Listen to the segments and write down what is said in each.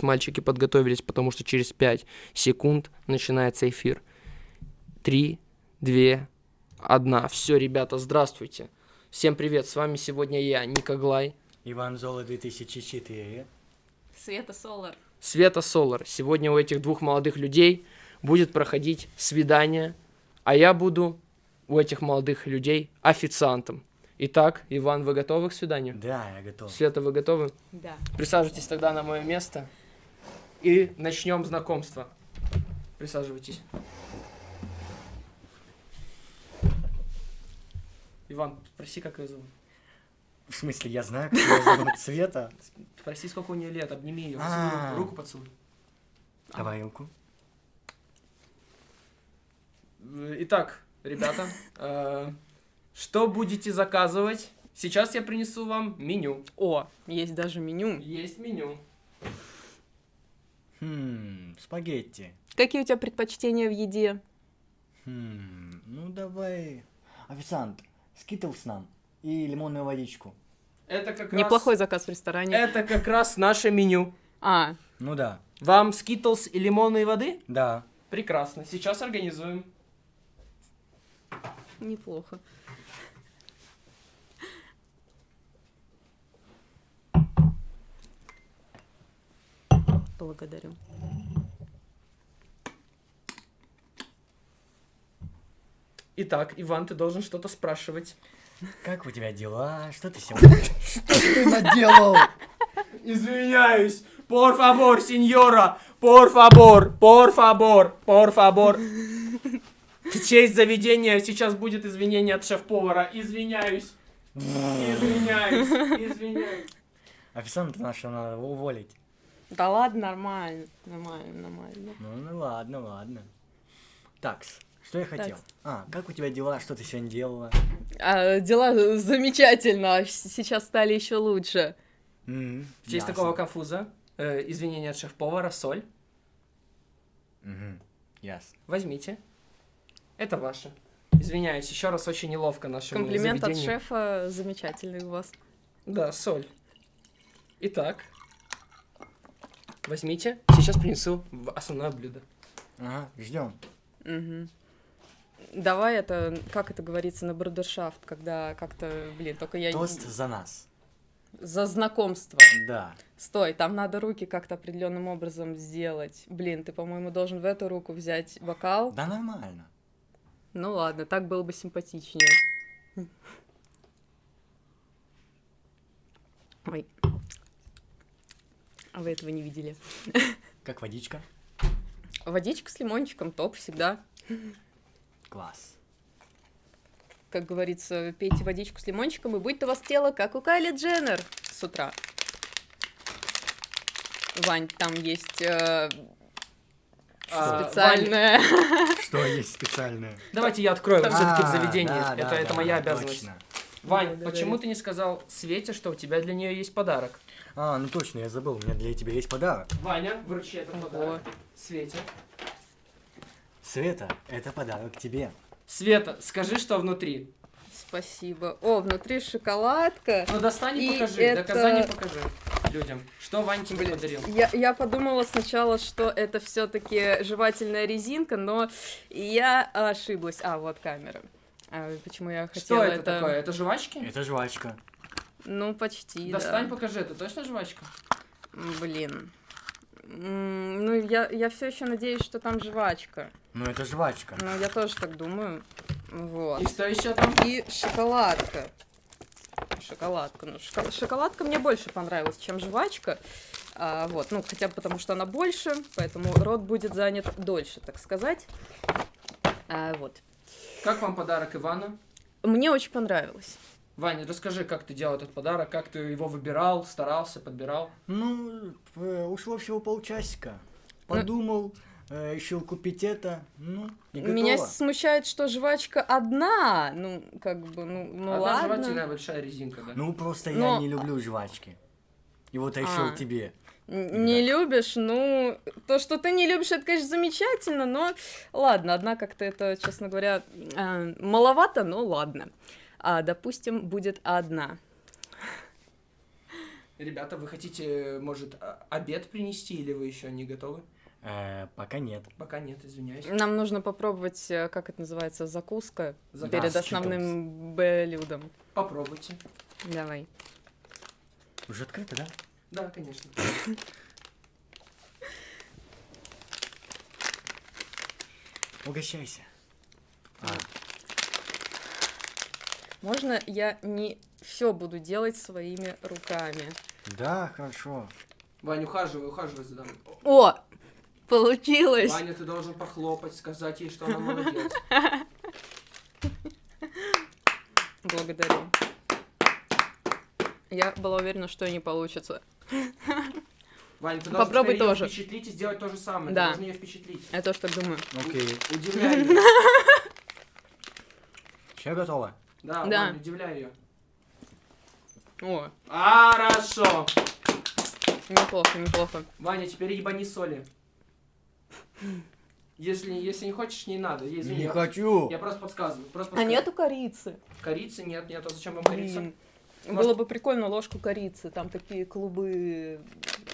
Мальчики подготовились, потому что через 5 секунд начинается эфир. Три, две, одна. Все, ребята, здравствуйте. Всем привет, с вами сегодня я, Ника Глай. Иван Зола 2004. Света Солар. Света Солар. Сегодня у этих двух молодых людей будет проходить свидание, а я буду у этих молодых людей официантом. Итак, Иван, вы готовы к свиданию? Да, я готов. Света, вы готовы? Да. Присаживайтесь тогда на мое место и начнем знакомство. Присаживайтесь. Иван, спроси, как ее зовут. В смысле, я знаю, как ее зовут Света. Спроси, сколько у нее лет, обними ее, А. руку поцелуй. Давай руку. Итак, ребята, э, что будете заказывать? Сейчас я принесу вам меню. О, есть даже меню. Есть меню. Хм, спагетти. Какие у тебя предпочтения в еде? Хм, ну давай. Официант, скитлс нам и лимонную водичку. Это как Неплохой раз... заказ в ресторане. Это как раз наше меню. А, Ну да, Вам скитлс и лимонной воды? да. Прекрасно. Сейчас организуем. неплохо. Благодарю. Итак, Иван, ты должен что-то спрашивать. Как у тебя дела? Что ты сегодня... Что ты наделал? Извиняюсь. Por favor, сеньора. Por favor, por favor, por favor. В честь заведения сейчас будет извинение от шеф-повара. Извиняюсь. Извиняюсь. Извиняюсь. Официанта нашего надо уволить. Да ладно, нормально. Нормально, нормально. Ну, ну ладно, ладно. Такс, что я хотел? Такс. А, как у тебя дела? Что ты сегодня делала? А, дела замечательно, а сейчас стали еще лучше. М, В честь ясно. такого конфуза. э, извинение от шеф-повара. Соль. Мгм, Ясно. Возьмите. Это ваше. Извиняюсь, еще раз очень неловко нашему Комплимент от заведению. шефа замечательный у вас. Да, соль. Итак. Возьмите. Сейчас принесу основное блюдо. Ага, ждем. Мгм. Давай это, как это говорится, на брудершафт, когда как-то, блин, только я... Тост за нас. За знакомство. Да. Стой, там надо руки как-то определенным образом сделать. Блин, ты, по-моему, должен в эту руку взять бокал. Да нормально. Ну ладно, так было бы симпатичнее. Ой. А вы этого не видели. Как водичка? Водичка с лимончиком, топ всегда. Класс. Как говорится, пейте водичку с лимончиком, и будет у вас тело, как у Кайли Дженнер с утра. Вань, там есть э, А, специальная... Что есть специальное? Давайте я открою все-таки в заведении. да, это да, это да, моя да, обязанность. точно. Вань, да, почему да. ты не сказал Свете, что у тебя для нее есть подарок? А, ну точно, я забыл, у меня для тебя есть подарок. Ваня, вручи этот Ого. подарок. Свете. Света, это подарок тебе. Света, скажи, что внутри. Спасибо. О, внутри шоколадка. Ну достань и И покажи. это- Доказание покажи людям. Что Вань тебе Блин, подарил? Я, я подумала сначала, что это все-таки жевательная резинка, но я ошиблась. А, вот камера. А, почему я хотела Что это, такое? Это жвачки? Это жвачка. Ну, почти, Достань, да. покажи. Это точно жвачка? Блин. М, Ну, я, я все еще надеюсь, что там жвачка. Ну это жвачка. Ну, я тоже так думаю. Вот. И что еще там? И шоколадка. Шоколадка. Ну, шоко- шоколадка мне больше понравилась, чем жвачка. А, вот, ну, хотя бы потому, что она больше, поэтому рот будет занят дольше, так сказать. А, вот. Как вам подарок Ивана? Мне очень понравилось. Ваня, расскажи, как ты делал этот подарок, как ты его выбирал, старался, подбирал. Ну, э, ушло всего полчасика. Подумал, э, решил купить это. Ну, и готово. Меня смущает, что жвачка одна. Ну, как бы, ну, ну Одна ладно. жевательная большая резинка, да? Ну, просто Но- я не люблю жвачки. И вот решил А. тебе. Не Да. любишь, ну, то, что ты не любишь, это, конечно, замечательно, но ладно, одна как-то это, честно говоря, э, маловато, но ладно. А, допустим, будет одна. Ребята, вы хотите, может, обед принести или вы еще не готовы? Э, пока нет. Пока нет, извиняюсь. Нам нужно попробовать, э, как это называется, закуска Заказ перед основным блюдом. Попробуйте. Давай. Уже открыто, да? Да, конечно. Угощайся. А, Можно я не все буду делать своими руками? да, хорошо. Ваня, ухаживай, ухаживай за дамой. О, получилось! Ваня, ты должен похлопать, сказать ей, что она молодец. Благодарю. Я была уверена, что не получится. Ваня, ты должен Попробуй тоже. впечатлить и сделать то же самое. Да. Ты должен ее впечатлить. Я тоже так думаю. Окей. Удивляй. Все готово? Да, Да. Ваня, удивляй ее. О, Хорошо. неплохо, неплохо. Ваня, теперь ебани соли. Если, если не хочешь, не надо. Я, извини, Не я- хочу. Я просто подсказываю. Просто А подсказываю. нету корицы? Корицы нет, нет. А зачем вам корица? Блин. Может- Было бы прикольно ложку корицы, там такие клубы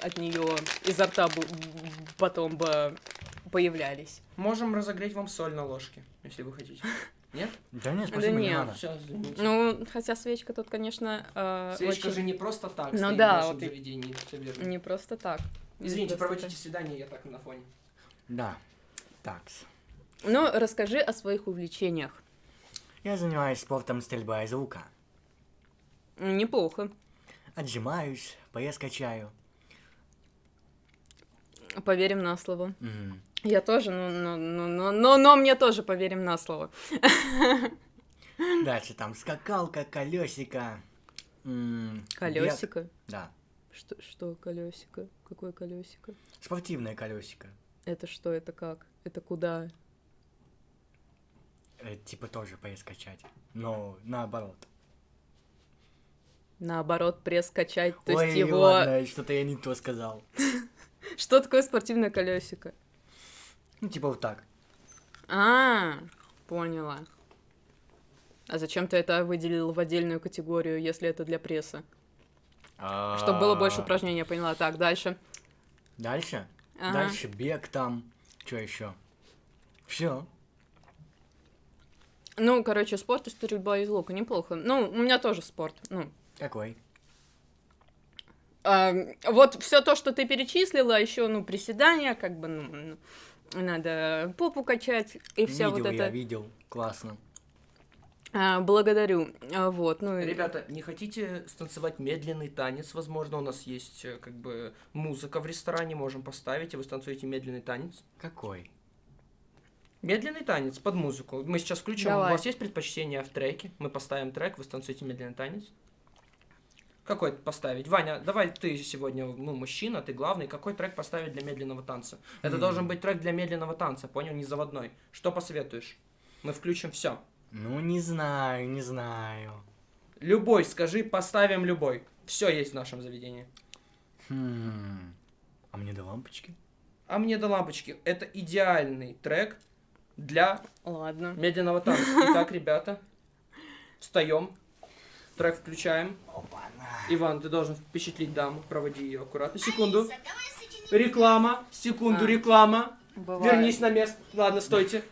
от нее изо рта бы потом бы появлялись. Можем разогреть вам соль на ложке, если вы хотите. Нет? Да нет, спасибо, не нет. надо. Все, извините. Ну, хотя свечка тут, конечно, э, Свечка очень же не просто так Ну стоит да, в нашем вот и- заведении. всё верно. не просто так. Извините, Не просто проводите свидание, я так на фоне. Да. Так. так. Ну, расскажи о своих увлечениях. Я занимаюсь спортом стрельба из лука. Неплохо. Отжимаюсь, пояс качаю. Поверим на слово. Мгм. Я тоже, но, но, но, но, но, но мне тоже поверим на слово. Дальше там скакалка, колесико. м, бег. Колесико. Да. Что, что колесико? Какое колесико? Спортивное колесико. Это что, это как? Это куда? Э, типа тоже пояс качать. Но наоборот. Наоборот, пресс качать, то Ой, есть его... ладно, что-то я не то сказал. Что такое спортивное колесико? Ну, типа вот так. А, поняла. А зачем ты это выделил в отдельную категорию, если это для пресса? Чтобы было больше А, упражнений, я поняла. Так, дальше. Дальше? Ага. Дальше бег там. Что еще? Все. Ну, короче, спорт и стрельба из лука, неплохо. Ну, у меня тоже спорт. Ну, Какой? а, вот все то, что ты перечислила, еще, ну, приседания, как бы, ну, ну, надо попу качать и вся видел вот я, это. видел. Классно. А, благодарю. А, вот, ну, Ребята, не хотите станцевать медленный танец? Возможно, у нас есть э, как бы музыка в ресторане, можем поставить, и вы станцуете медленный танец. Какой? Медленный танец под музыку. Мы сейчас включим. Давай. У вас есть предпочтение в треке? Мы поставим трек, вы станцуете медленный танец. Какой поставить? Ваня, давай ты сегодня, ну, мужчина, ты главный. Какой трек поставить для медленного танца? Это М. должен быть трек для медленного танца, понял? Не заводной. Что посоветуешь? Мы включим все. Ну, не знаю, не знаю. Любой, скажи, поставим любой. Все есть в нашем заведении. Хм. А мне до лампочки? А мне до лампочки. Это идеальный трек для ладно. медленного танца. Итак, ребята, встаем. Трек включаем. Опа-на. Иван, ты должен впечатлить даму. Проводи ее аккуратно. Секунду. Реклама. Секунду, А. реклама. Бывает. Вернись на место. Ладно, стойте.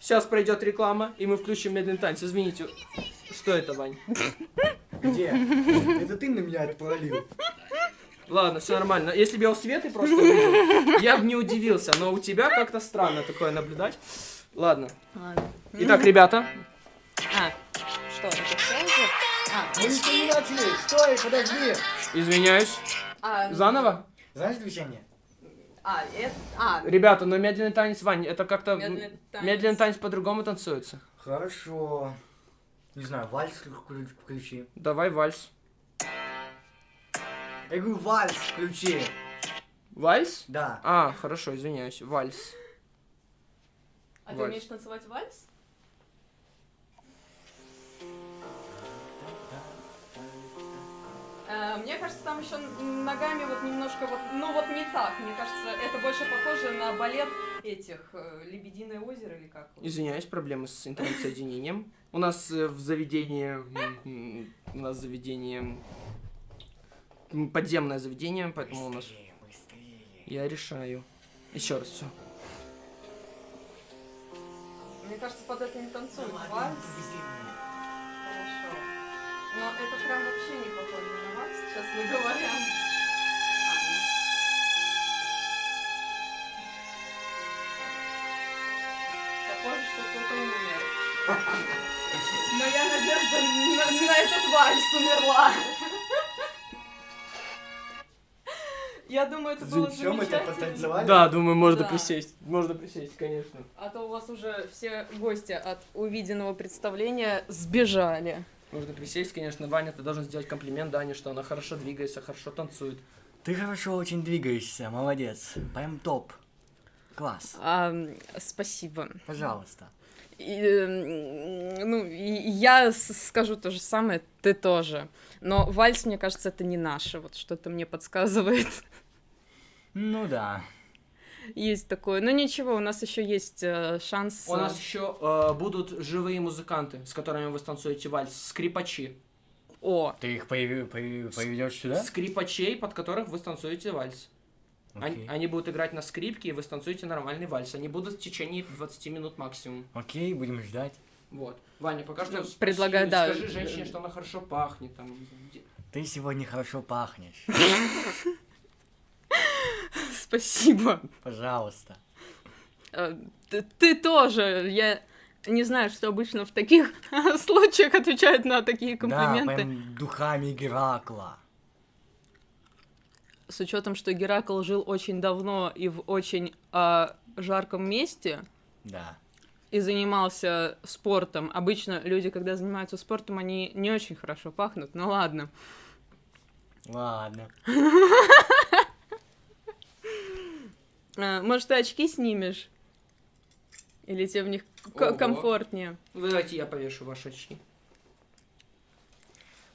Сейчас пройдет реклама, и мы включим медленный танец. Извините. Что это, Вань? Где? Это ты на меня это пролил. Ладно, все нормально. Если бы я у Светы просто увидел, я бы не удивился. Но у тебя как-то странно такое наблюдать. Ладно. Ладно. Итак, ребята, А, что, это? А, Мы не начали. Стой, подожди. извиняюсь. а, Заново? Знаешь движение? А, это... А, Ребята, но медленный танец, Вань, это как-то... медленный танец. Медленный танец по-другому танцуется. Хорошо. Не знаю, вальс вклю- включи. Давай вальс. Я говорю, вальс включи. Вальс? Да. А, хорошо, извиняюсь. Вальс. А ты Вальс. умеешь танцевать вальс? Мне кажется, там еще ногами вот немножко вот, ну вот не так. Мне кажется, это больше похоже на балет этих э, Лебединое озеро или как? Извиняюсь, проблемы с интернет-соединением. У нас э, в заведении... У нас заведение... подземное заведение, поэтому у нас... Я решаю. Еще раз все. Мне кажется, под это не Вальс. быстрее. Хорошо. Но это прям вообще не похоже на вальс, честно говоря. Похоже, что кто-то умер. Моя надежда на, на этот вальс умерла. Я думаю, это было так замечательно. потанцевали? Да, думаю, можно Да. присесть. Можно присесть, конечно. А то у вас уже все гости от увиденного представления сбежали. Можно присесть, конечно. Ваня, ты должен сделать комплимент Дане, что она хорошо двигается, хорошо танцует. Ты хорошо очень двигаешься, молодец. Прям топ. Класс. А, спасибо. Пожалуйста. И, м, ну, и я скажу то же самое, ты тоже. Но вальс, мне кажется, это не наше. Вот что-то мне подсказывает. Ну да. Есть такое. Но ничего, у нас еще есть э, шанс. У э, нас еще э, будут живые музыканты, с которыми вы станцуете вальс. Скрипачи. О, Ты их поведешь сюда? Скрипачей, под которых вы станцуете вальс. Они, Окей. они будут играть на скрипке, и вы станцуете нормальный вальс. Они будут в течение 20 минут максимум. Окей, будем ждать. Вот. Ваня, пока что Ну, предлагаю, да. скажи женщине, что она хорошо пахнет. Там, Ты сегодня хорошо пахнешь. спасибо. Пожалуйста. Э, Ты, ты тоже. Я не знаю, что обычно в таких случаях отвечают на такие Да, комплименты. прям духами Геракла. С учетом, что Геракл жил очень давно и в очень а, жарком месте Да. и занимался спортом. Обычно люди, когда занимаются спортом, они не очень хорошо пахнут. Ну ладно. Ладно. А, может, ты очки снимешь? Или тебе в них Ого. комфортнее? Ну, Давайте я повешу ваши очки.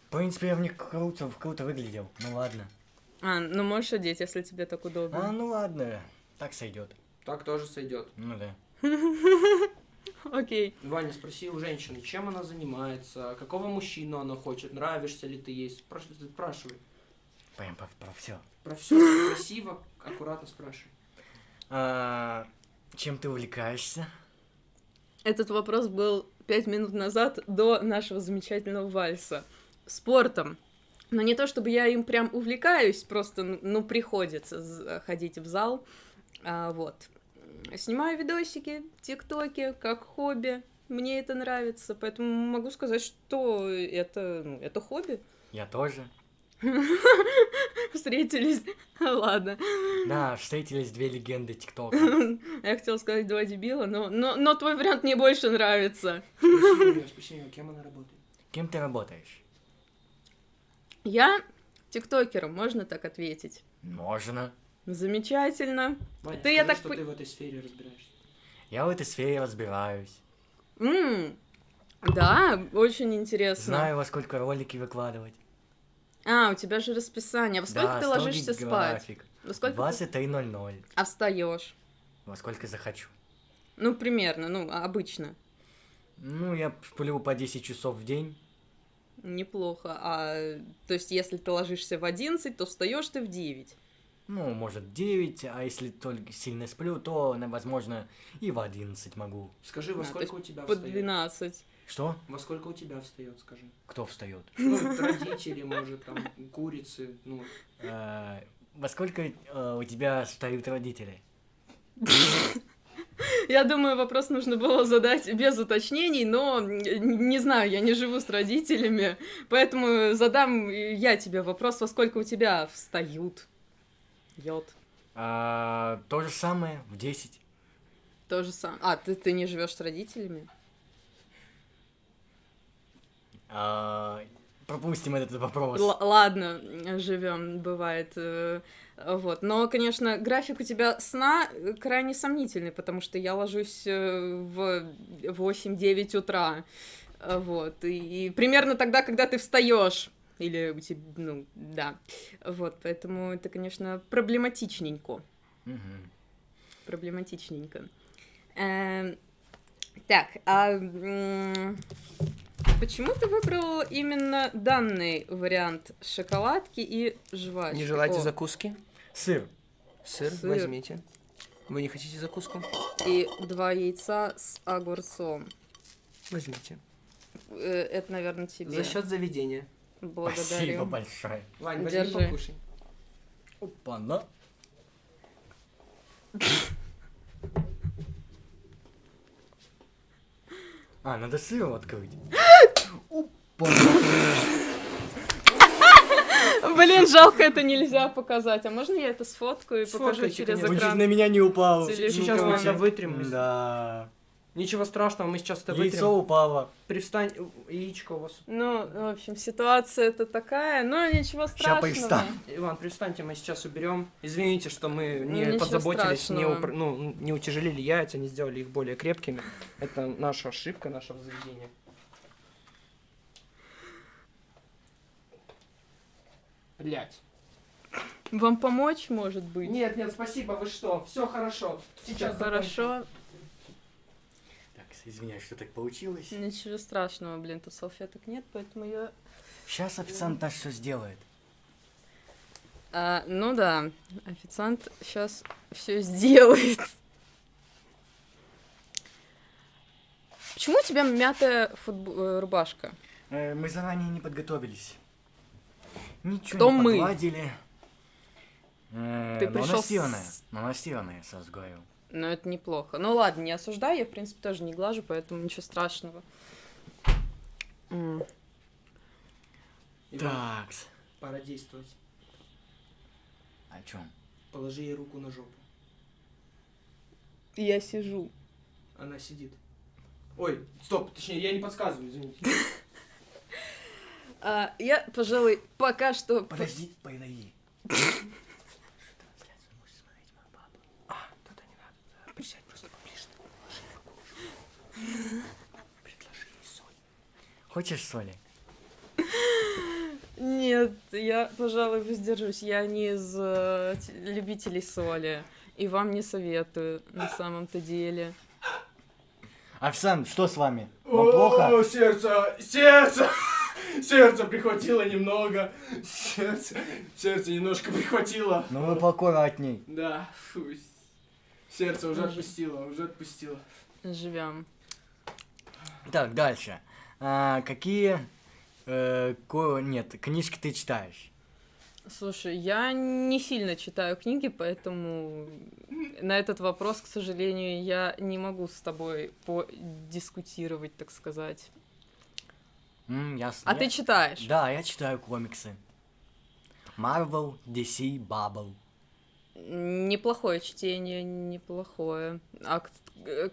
В принципе, я в них круто, круто выглядел. Ну ладно. А, ну можешь одеть, если тебе так А, удобно. ну ладно. Так сойдет. Так тоже сойдет. Ну да. Окей. Ваня, спроси у женщины, чем она занимается, какого мужчину она хочет, нравишься ли ты ей. Спраш- Спрашивай. Прям про, про все. Про все красиво, аккуратно спрашивай. А, чем ты увлекаешься? Этот вопрос был пять минут назад до нашего замечательного вальса. Спортом. Но не то, чтобы я им прям увлекаюсь, просто, ну, приходится з- ходить в зал. А, вот. Снимаю видосики, тиктоки, как хобби. Мне это нравится, поэтому могу сказать, что это, ну, это хобби. Я тоже. Встретились. Ладно. Да, встретились две легенды ТикТока. Я хотела сказать два дебила, но, но, но твой вариант мне больше нравится. Спроси у нее, спроси у нее, кем она работает. Кем ты работаешь? Я тиктокером, можно так ответить? Можно. Замечательно. Ваня, Ты, я скажи, так что ты в этой сфере разбираешься. Я в этой сфере разбираюсь. М, Да, очень интересно. Знаю, во сколько ролики выкладывать. А, у тебя же расписание. Во сколько да, ты ложишься спать? график. Во сколько ты... 23.00. А встаешь? Во сколько захочу. Ну, примерно, ну, а- обычно. Ну, я сплю по 10 часов в день. Неплохо. А, то есть, если ты ложишься в 11, то встаешь ты в 9. Ну, может, 9, а если только сильно сплю, то, возможно, и в 11 могу. Скажи, во А, сколько у тебя По встает? 12. Что? Во сколько у тебя встает, скажи? Кто встает? Ну, родители, может, там, курицы, ну. Э, Во сколько э, у тебя встают родители? Я думаю, вопрос нужно было задать без уточнений, но не знаю, я не живу с родителями, поэтому задам я тебе вопрос, во сколько у тебя встают? Йод. А, то же самое, в 10. То же самое. А, ты, ты не живешь с родителями? А, пропустим этот вопрос. Л- ладно, живем, бывает. э, Вот. Но, конечно, график у тебя сна э, крайне сомнительный, потому что я ложусь э, в 8-9 утра. Вот. И, и примерно тогда, когда ты встаешь. Или у тебя, ну, да. Вот, поэтому это, конечно, проблематичненько. Мгм. Проблематичненько. Эм, так, а почему ты выбрал именно данный вариант шоколадки и жвачки? Не желаете О, закуски? Сыр. Сыр, Сыр. возьмите. Вы не хотите закуску? И два яйца с огурцом. Возьмите. Э, Это, наверное, тебе. За счет заведения. Благодарю. Спасибо большое. Вань, возьми Держи. покушай. Опа, на. А, надо сыром открыть. Блин, жалко, это нельзя показать. А можно я это сфоткаю и покажу через чуть экран? на меня не упал. Телефон. Сейчас мы это вытрем. Да. Ничего страшного, мы сейчас это Яйцо вытрем. упало. Привстань, яичко у вас. Ну, в общем, ситуация это такая, но ничего страшного. повстану. Иван, привстаньте, мы сейчас уберем. Извините, что мы Ну, не ничего подзаботились, не, упр- ну, не утяжелили яйца, не сделали их более крепкими. Это наша ошибка нашего заведения. Блять. Вам помочь, может быть? Нет, нет, спасибо, вы что? Все хорошо. Сейчас. Хорошо. Так, извиняюсь, что так получилось. Ничего страшного, блин, тут салфеток нет, поэтому я... Сейчас официант наш все сделает. А, ну да, официант сейчас все сделает. Почему у тебя мятая футбо- э, рубашка? Э, Мы заранее не подготовились. Ничего Кто не мы? подладили. Э, Ты но пришел с-. Но она стеганая, сразу говорю. Ну, это неплохо. Ну ладно, не осуждаю, я, в принципе, тоже не глажу, поэтому ничего страшного. Иван, Так. пора действовать. О чем? Положи ей руку на жопу. Я сижу. Она сидит. Ой, стоп, точнее, я не подсказываю, извините. А, я, пожалуй, пока что... Подожди, подожди. А. Хочешь соли? Нет, я, пожалуй, воздержусь. Я не из э, любителей соли. И вам не советую, на самом-то деле. Официант, что с вами? Вам плохо? сердце, сердце, сердце прихватило немного, сердце, сердце немножко прихватило. Ну вы поаккуратней. Да, фу, сердце уже отпустило, уже отпустило. Живем. Так, дальше. А, какие... э, ко- Нет, книжки ты читаешь? Слушай, я не сильно читаю книги, поэтому на этот вопрос, к сожалению, я не могу с тобой подискутировать, так сказать. М, ясно. А Я- ты читаешь? Да, я читаю комиксы. Marvel, DC, Bubble. Неплохое чтение, неплохое. А к-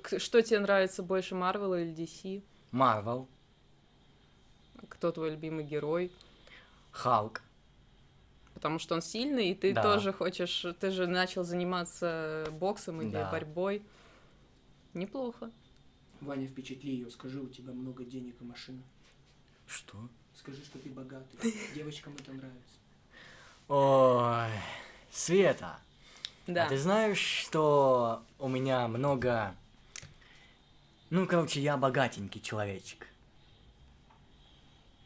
к- что тебе нравится больше, Марвел или DC? Marvel, Кто твой любимый герой? Халк. Потому что он сильный, и ты Да. тоже хочешь... Ты же начал заниматься боксом или Да. борьбой. Неплохо. Ваня, впечатли ее, скажи, у тебя много денег и машина. Что? Скажи, что ты богатый. Девочкам это нравится. Ой, Света, Да. а ты знаешь, что у меня много... Ну, короче, я богатенький человечек.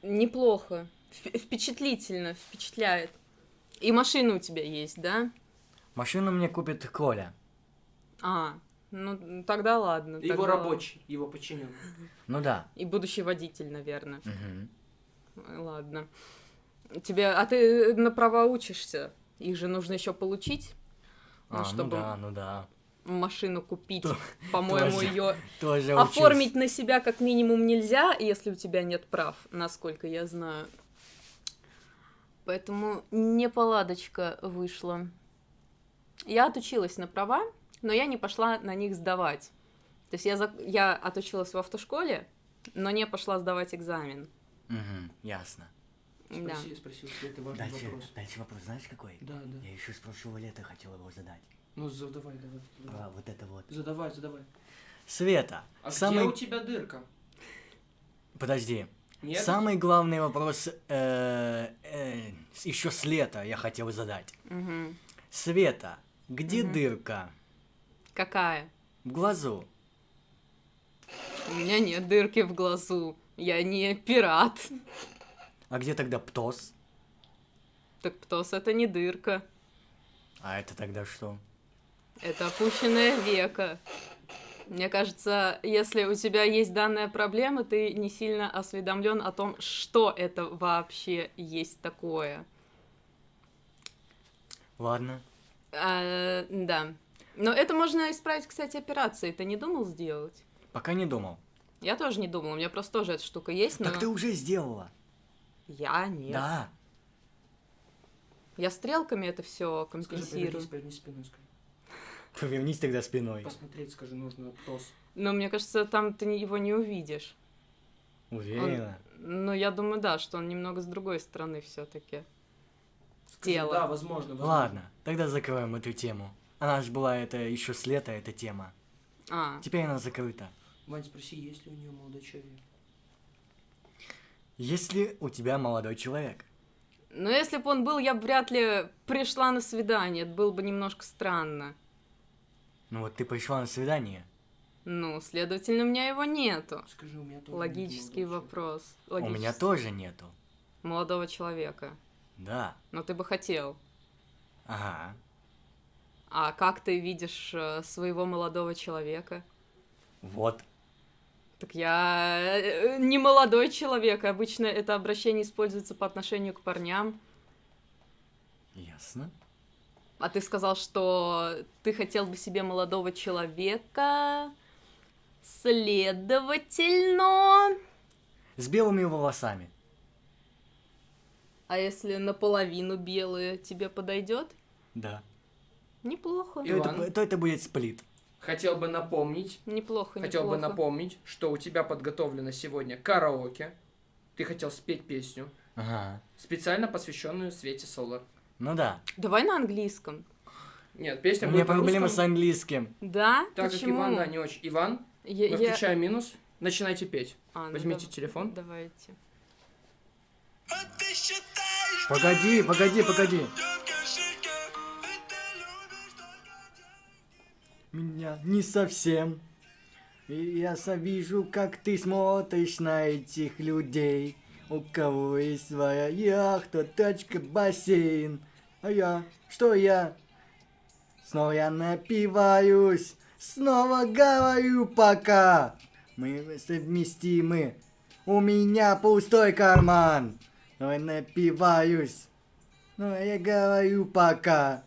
Неплохо. Вп- Впечатлительно, впечатляет. И машина у тебя есть, да? Машину мне купит Коля. А, ну тогда ладно. Его тогда- рабочий, его подчиненный. Ну да. И будущий водитель, наверное. Мгм. Ладно. Тебе, а ты на права учишься? Их же нужно еще получить, А, Ну, ну чтобы- да, ну да. машину купить. То- По-моему, ее Тоже учусь. оформить на себя как минимум нельзя, если у тебя нет прав, насколько я знаю. Поэтому неполадочка вышла. Я отучилась на права, но я не пошла на них сдавать. То есть я, зак- я отучилась в автошколе, но не пошла сдавать экзамен. Мгм, ясно. Да. Спроси, спроси у Светы важный Дальше, вопрос. дальше вопрос, знаешь какой? Да, да. Я еще с прошлого лета хотел его задать. Ну, задавай, давай. Задавай, Про вот это вот. задавай. задавай. Света, А самый... где у тебя дырка? Подожди. Нет? Самый главный вопрос еще с лета я хотел задать. Мгм. Света, где Мгм. дырка? Какая? В глазу. У меня нет дырки в глазу. Я не пират. А где тогда Птос? Так Птос это не дырка. А это тогда что? Это опущенное веко. Мне кажется, если у тебя есть данная проблема, ты не сильно осведомлен о том, что это вообще есть такое. Ладно. А, да. Но это можно исправить, кстати, операцией. Ты не думал сделать? Пока не думал. Я тоже не думала. У меня просто тоже эта штука есть, но... Так ты уже сделала. Я нет. Да. Я стрелками это все Скажи, компенсирую. повернись, повернись спиной, скажи. Повернись тогда спиной. Посмотреть, скажи, нужно ТОС. Но мне кажется, там ты его не увидишь. Уверена. Ну, я думаю, да, что он немного с другой стороны все-таки. Скажи, Тело. Да, возможно, возможно. Ладно, тогда закроем эту тему. Она же была это еще с лета, эта тема. А, Теперь она закрыта. Вань, спроси, есть ли у нее молодой человек. Есть ли у тебя молодой человек? ну если бы он был, я бы вряд ли пришла на свидание. Это было бы немножко странно. Ну вот ты пришла на свидание. Ну, следовательно, у меня его нету. Скажи, у меня тоже нет Логический молодого вопрос. У меня Логический. тоже нету. Молодого человека. Да. Но ты бы хотел. Ага. А как ты видишь э, своего молодого человека? Вот. Так я э, не молодой человек. Обычно это обращение используется по отношению к парням. Ясно. А ты сказал, что ты хотел бы себе молодого человека. Следовательно... С белыми волосами. А если наполовину белые тебе подойдет? Да. Неплохо. И- То Иван? это, то это будет сплит. Хотел бы напомнить, Неплохо, хотел бы неплохо. напомнить, что у тебя подготовлено сегодня караоке. Ты хотел спеть песню, Ага. специально посвященную Свете Солар. Ну да. Давай на английском. Нет, песня У меня будет на проблемы с английским. Да? Так как Почему? Иван, да, не очень. Иван, Я- мы я- включаем минус, начинайте петь. А, ну Возьмите дав- телефон. Давайте. Погоди, погоди, погоди. Меня не совсем. И я вижу, как ты смотришь на этих людей. У кого есть своя яхта, тачка, бассейн. А я, что я? Снова я напиваюсь, снова говорю пока. Мы совместимы. У меня пустой карман. Но я напиваюсь. Но я говорю пока.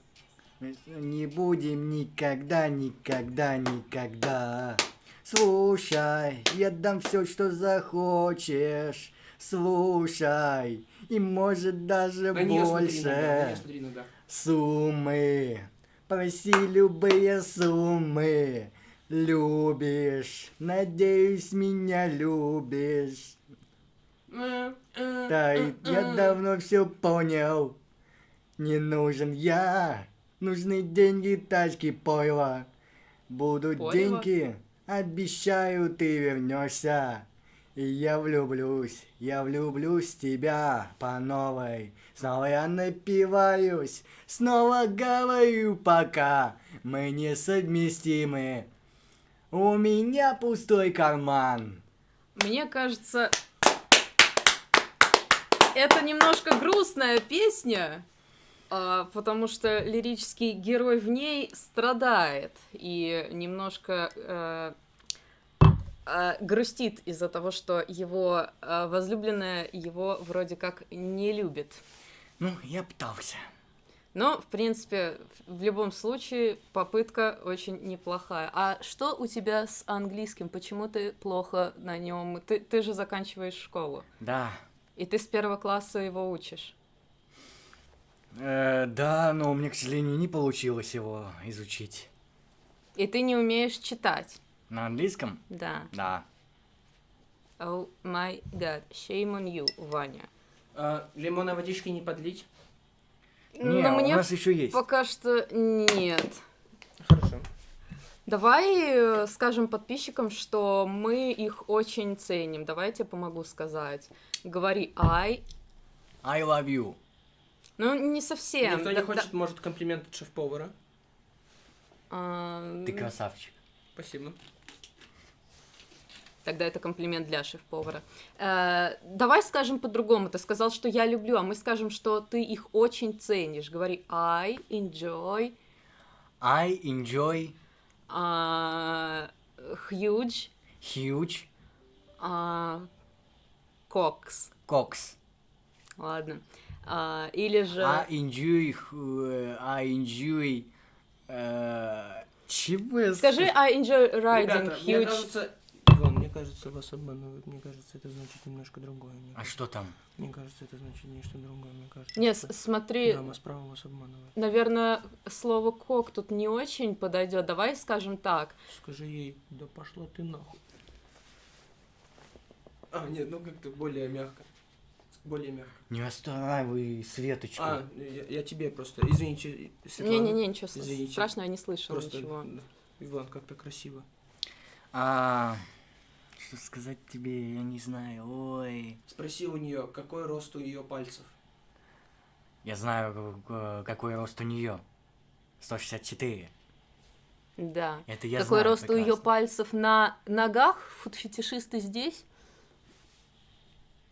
Не будем никогда, никогда, никогда. Слушай, я дам все, что захочешь. Слушай, и может даже смотри больше. иногда, на неё смотри. Суммы. Проси любые суммы. Любишь. Надеюсь, меня любишь. Да, я давно все понял. Не нужен я. Нужны деньги, тачки, пойло. Будут Пойло? деньги. Обещаю, ты вернешься. И я влюблюсь, я влюблюсь в тебя по новой. Снова я напиваюсь, снова говорю пока. Мы несовместимы. У меня пустой карман. Мне кажется, это немножко грустная песня, потому что лирический герой в ней страдает и немножко э, э, грустит из-за того, что его э, возлюбленная его вроде как не любит. Ну, я пытался. Но, в принципе, в любом случае, попытка очень неплохая. А что у тебя с английским? Почему ты плохо на нем? Ты, ты же заканчиваешь школу. Да, И ты с первого класса его учишь. Э, да, но мне, к сожалению, не получилось его изучить. И ты не умеешь читать. На английском? Да. Да. Oh my god, shame on you, Ваня. А, лимонной водички не подлить? Не, Но у мне нас еще есть. пока что нет. Хорошо. Давай э, скажем подписчикам, что мы их очень ценим. Давай я тебе помогу сказать. Говори I. I love you. Ну, не совсем. Никто не Да- хочет, может, комплимент от шеф-повара? а, Ты красавчик. Спасибо. Тогда это комплимент для шеф-повара. Э, давай скажем по-другому. Ты сказал, что я люблю, а мы скажем, что ты их очень ценишь. Говори I enjoy I enjoy а, huge huge а, cocks. cocks. Ладно. А, или же... I enjoy, I enjoy, э, чего я Скажи I enjoy riding Ребята, мне huge... кажется... Иван, мне кажется, вас обманывают. Мне кажется, это значит немножко другое. Мне, А что там? мне кажется, это значит нечто другое. Мне кажется, Не, что смотри, дама справа вас обманывает. наверное, слово кок тут не очень подойдет. Давай скажем так. Скажи ей, да пошла ты нахуй. А, нет, ну как-то более мягко. Более мягко. Не останавливай Светочку. А, я, я тебе просто, извините, Светлана. Не-не-не, ничего с- Извините. страшного, я не слышала Просто, ничего. Иван, как-то красиво. А, что сказать тебе, я не знаю. Ой. Спроси у нее, какой рост у ее пальцев. Я знаю, э, какой рост у нее. 164. Да. Это я Какой знаю рост у ее прекрасно. пальцев на ногах? Фуд-фетишисты здесь?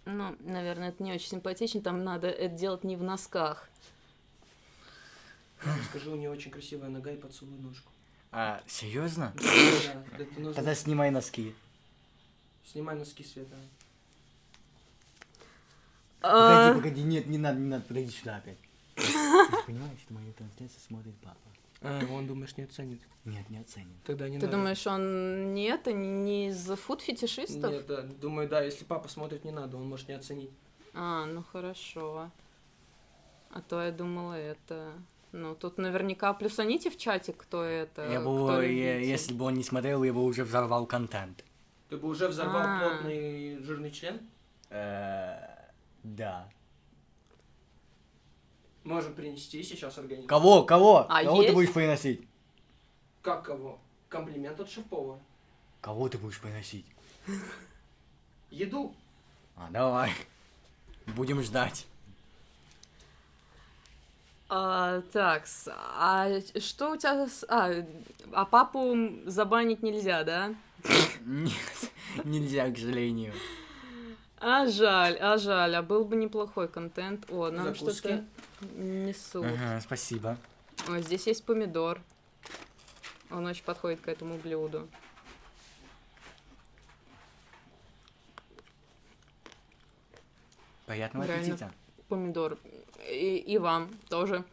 Ну, наверное, это не очень симпатично. Там надо это делать не в носках. Скажи, у нее очень красивая нога и поцелуй ножку. А, серьезно? Да, это нужно. Тогда снимай носки. Снимай носки, Света. А, Погоди, погоди, нет, не надо, не надо, подойди сюда опять. Ты понимаешь, что мою трансляцию смотрит папа? А, он, думаешь, не оценит? Нет, не оценит. Тогда не Ты надо. думаешь, он не это, не из фуд-фетишистов? Нет, да, думаю, да, если папа смотрит, не надо, он может не оценить. А, ну хорошо. А то я думала это... Ну, тут наверняка плюсаните в чате, кто это. Я кто бы, э, любитель. если бы он не смотрел, я бы уже взорвал контент. Ты бы уже взорвал А. плотный жирный член? Э, Да. Можем принести сейчас организм. Кого, кого? А Кого ты есть? будешь приносить? Как кого? Комплимент от шеф-повара. Кого ты будешь приносить? Еду. А, давай. Будем ждать. А, так, а что у тебя... с- А, а папу забанить нельзя, да? Нет, нельзя, к сожалению. А жаль, а жаль, а был бы неплохой контент. О, нам что-то несут. Ага, спасибо. О, здесь есть помидор. Он очень подходит к этому блюду. Приятного Реально. аппетита. Помидор. И, и вам тоже.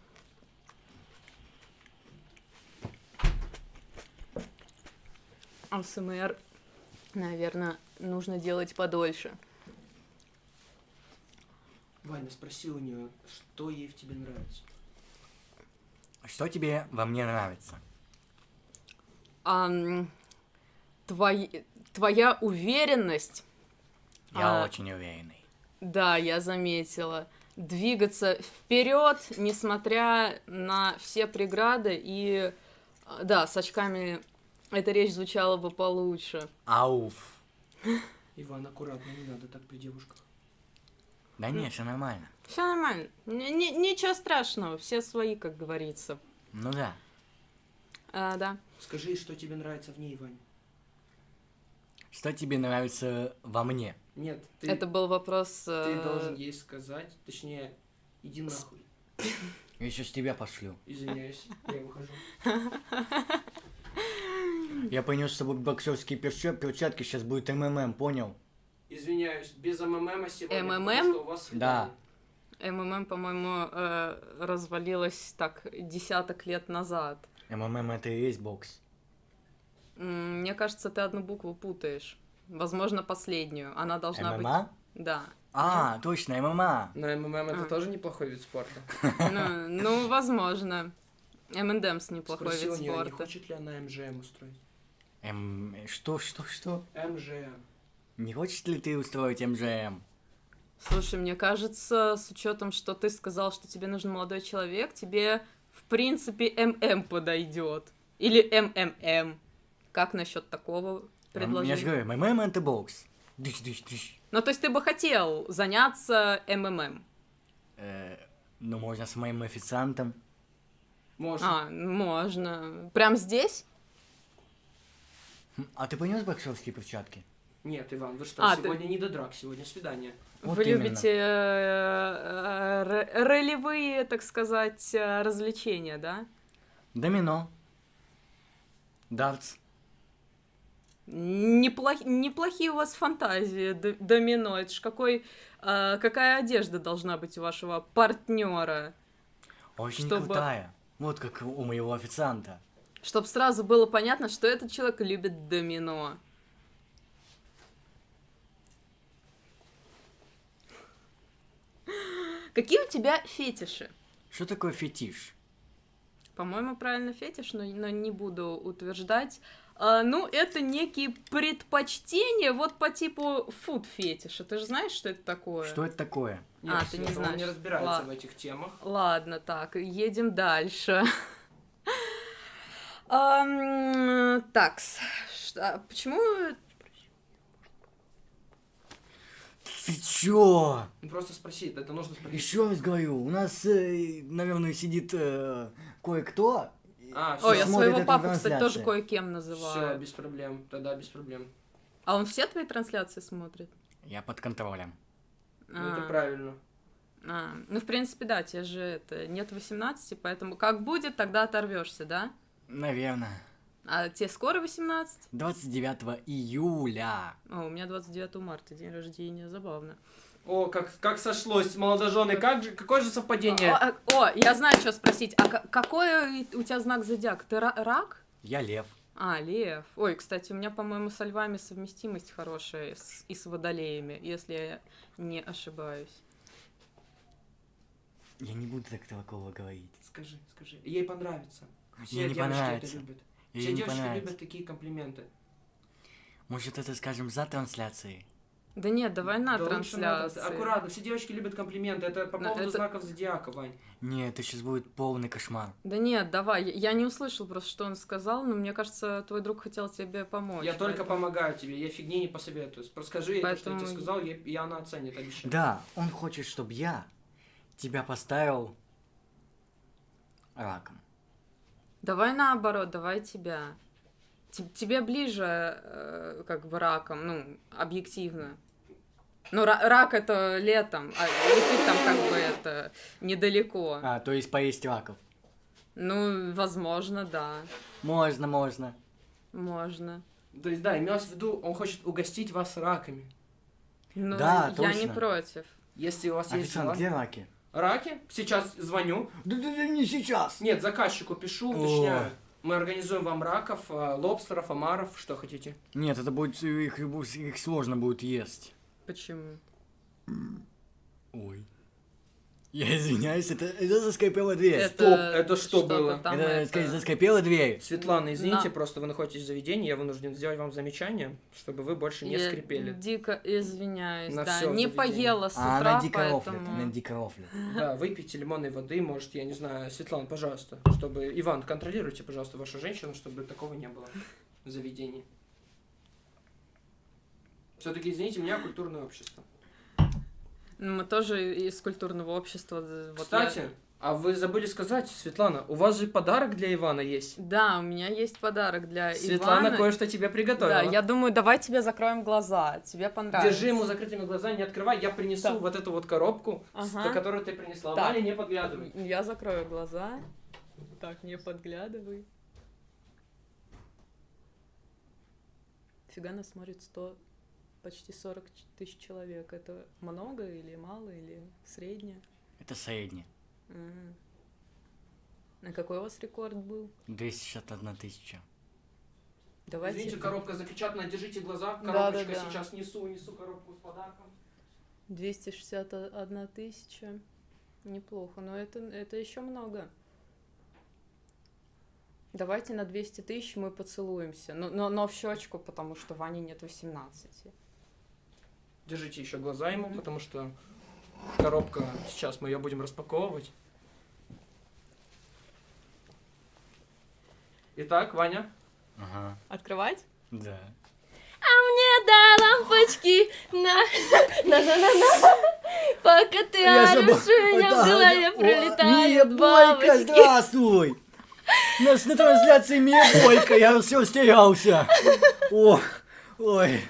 АСМР, наверное, нужно делать подольше. Ваня, спроси у нее, что ей в тебе нравится. Что тебе во мне нравится? Ам, твой- твоя уверенность, Я А. очень уверенный. да, я заметила, двигаться вперед, несмотря на все преграды, и а, да, с очками эта речь звучала бы получше. Ауф. Иван, аккуратно, не надо так при девушках. Да нет, все нормально. Все нормально, ни- ничего страшного, все свои, как говорится. Ну да. А, да. Скажи, что тебе нравится в ней, Вань. Что тебе нравится во мне? Нет, ты, Это был вопрос. ты э, должен ей сказать, точнее, иди нахуй. Я сейчас тебя пошлю. Извиняюсь, я выхожу. Я принес с собой боксерские перча- перчатки, сейчас будет МММ, понял? Извиняюсь, без МММа сегодня, МММ? потому что у вас Да. МММ, по-моему, э, развалилась так десяток лет назад. МММ это и есть бокс. Мне кажется, ты одну букву путаешь. Возможно, последнюю. Она должна ММА? быть. Да. А, точно, ММА. На МММ это А. тоже неплохой вид спорта. Ну, ну, возможно. МНДМС неплохой вид у нее, не спорта. хочет ли она МЖМ устроить. М, что, что, что? МЖМ. Не хочешь ли ты устроить МЖМ? Слушай, мне кажется, с учетом, что ты сказал, что тебе нужен молодой человек, тебе, в принципе, ММ подойдет. Или МММ. Как насчет такого Я же предложения? говорю, МММ это бокс. Дыш, дыш, дыш. Ну, то есть ты бы хотел заняться МММ? Э, ну, можно с моим официантом. Можно. А, можно. Прям здесь? Хм, А ты принес боксерские перчатки? Нет, Иван, вы что, А, ты- сегодня не до драк, сегодня свидание. Вот Вы именно. любите э, э, р- ролевые, так сказать, э, развлечения, да? Домино. Дартс. Неплох- неплохие у вас фантазии, домино. Это ж какой, э, какая одежда должна быть у вашего партнера? Очень Чтобы- крутая. Вот как у моего официанта. Чтобы сразу было понятно, что этот человек любит домино. Какие у тебя фетиши? Что такое фетиш? По-моему, правильно фетиш, но, но не буду утверждать. А, ну, это некие предпочтения вот по типу фуд-фетиша. Ты же знаешь, что это такое? Что это такое? Нет, А, ты не Света, он знаешь. не разбирается Ладно. в этих темах. Ладно, так, едем дальше. Такс. Почему... Ты чё? Ну, просто спроси, это нужно спросить. Еще раз говорю, у нас, э, наверное, сидит э, кое-кто. А, Ой, я своего папу, кстати, тоже кое-кем Все, называю. без проблем, тогда без проблем. А он все твои трансляции смотрит? Я под контролем. Ну, это А. правильно. А, ну, в принципе, да, тебе же это нет 18, поэтому как будет, тогда оторвешься, да? Наверное. А тебе скоро 18? 29 июля. О, у меня 29 марта день рождения, забавно. О, как, как сошлось, молодожены, как же, какое же совпадение? О, а- о, я знаю, что спросить. А ка- какой у тебя знак зодиака? Ты ра- рак? Я лев. А, лев. Ой, кстати, у меня, по-моему, со львами совместимость хорошая с- и с водолеями, если я не ошибаюсь. Я не буду так такого говорить. Скажи, скажи. Ей понравится. Все Ей не понравится. это любят. Ей Все не девушки понравится. любят такие комплименты. Может, это скажем за трансляцией? Да нет, давай на Да трансляции. Аккуратно, все девушки любят комплименты. Это по поводу это- знаков зодиака, Вань. Не, это сейчас будет полный кошмар. Да нет, давай. Я- Я не услышал просто, что он сказал, но мне кажется, твой друг хотел тебе помочь. Я только поэтому- помогаю тебе, я фигни не посоветую. Просто скажи ей то, что я тебе Поэтому- сказал, и и она оценит, обещаю. Да, он хочет, чтобы я тебя поставил раком. Давай наоборот, давай тебя. Тебе ближе, э, как бы, раком, ну, объективно. Ну, ра- рак это летом, а и ты там как бы это недалеко. А, то есть поесть раков. Ну, возможно, да. Можно, можно. Можно. То есть, да, имелось в виду, он хочет угостить вас раками. Ну, Да, я не точно. против. Если у вас есть Официант, где раки? Раки, сейчас звоню. Да, да, да, не сейчас. Нет, заказчику пишу, уточняю. Мы организуем вам раков, а, лобстеров, омаров, что хотите. Нет, это будет их, их сложно будет есть. Почему? Ой. Я извиняюсь, это, это заскрипела дверь. Стоп, это что что-то было? там это, это- заскрипела дверь. Светлана, извините, На. просто вы находитесь в заведении, я вынужден сделать вам замечание, чтобы вы больше не Я скрипели. дико извиняюсь, На да. Не заведение. поела с А утра, она дико рофлит, поэтому... она дико рофлит. Да, выпейте лимонной воды, может, я не знаю, Светлана, пожалуйста, чтобы... Иван, контролируйте, пожалуйста, вашу женщину, чтобы такого не было в заведении. Все-таки, извините меня, культурное общество. Мы тоже из культурного общества. вот Кстати, я- а вы забыли сказать, Светлана, у вас же подарок для Ивана есть. Да, у меня есть подарок для Светлана Ивана. кое-что тебе приготовила. Да, я думаю, давай тебе закроем глаза. Тебе понравится. Держи ему закрытыми глазами, не открывай, я принесу Да. вот эту вот коробку, Ага. которую ты принесла. Так. Ваня, не подглядывай. Я закрою глаза. Так, не подглядывай. Фига нас смотрит 100, почти 40 ч- тысяч человек. Это много или мало, или среднее? Это средний. М. А какой у вас рекорд был? 261 тысяча. Давайте. Извините, коробка запечатана, держите глаза. Да, Коробочка да, да. сейчас несу, несу коробку с подарком. 261 тысяча. Неплохо, но это, это еще много. Давайте на 200 тысяч мы поцелуемся. Но, но, но в щечку, потому что Ване нет 18. Держите еще глаза ему, потому что коробка, сейчас мы ее будем распаковывать. Итак, Ваня. Ага, Открывать? да. Мне дай лампочки на на на на на Пока ты орешь, у меня в голове Мия пролетают бабочки. здравствуй! У нас на трансляции Мия Бойко, я все стерялся. О, ой,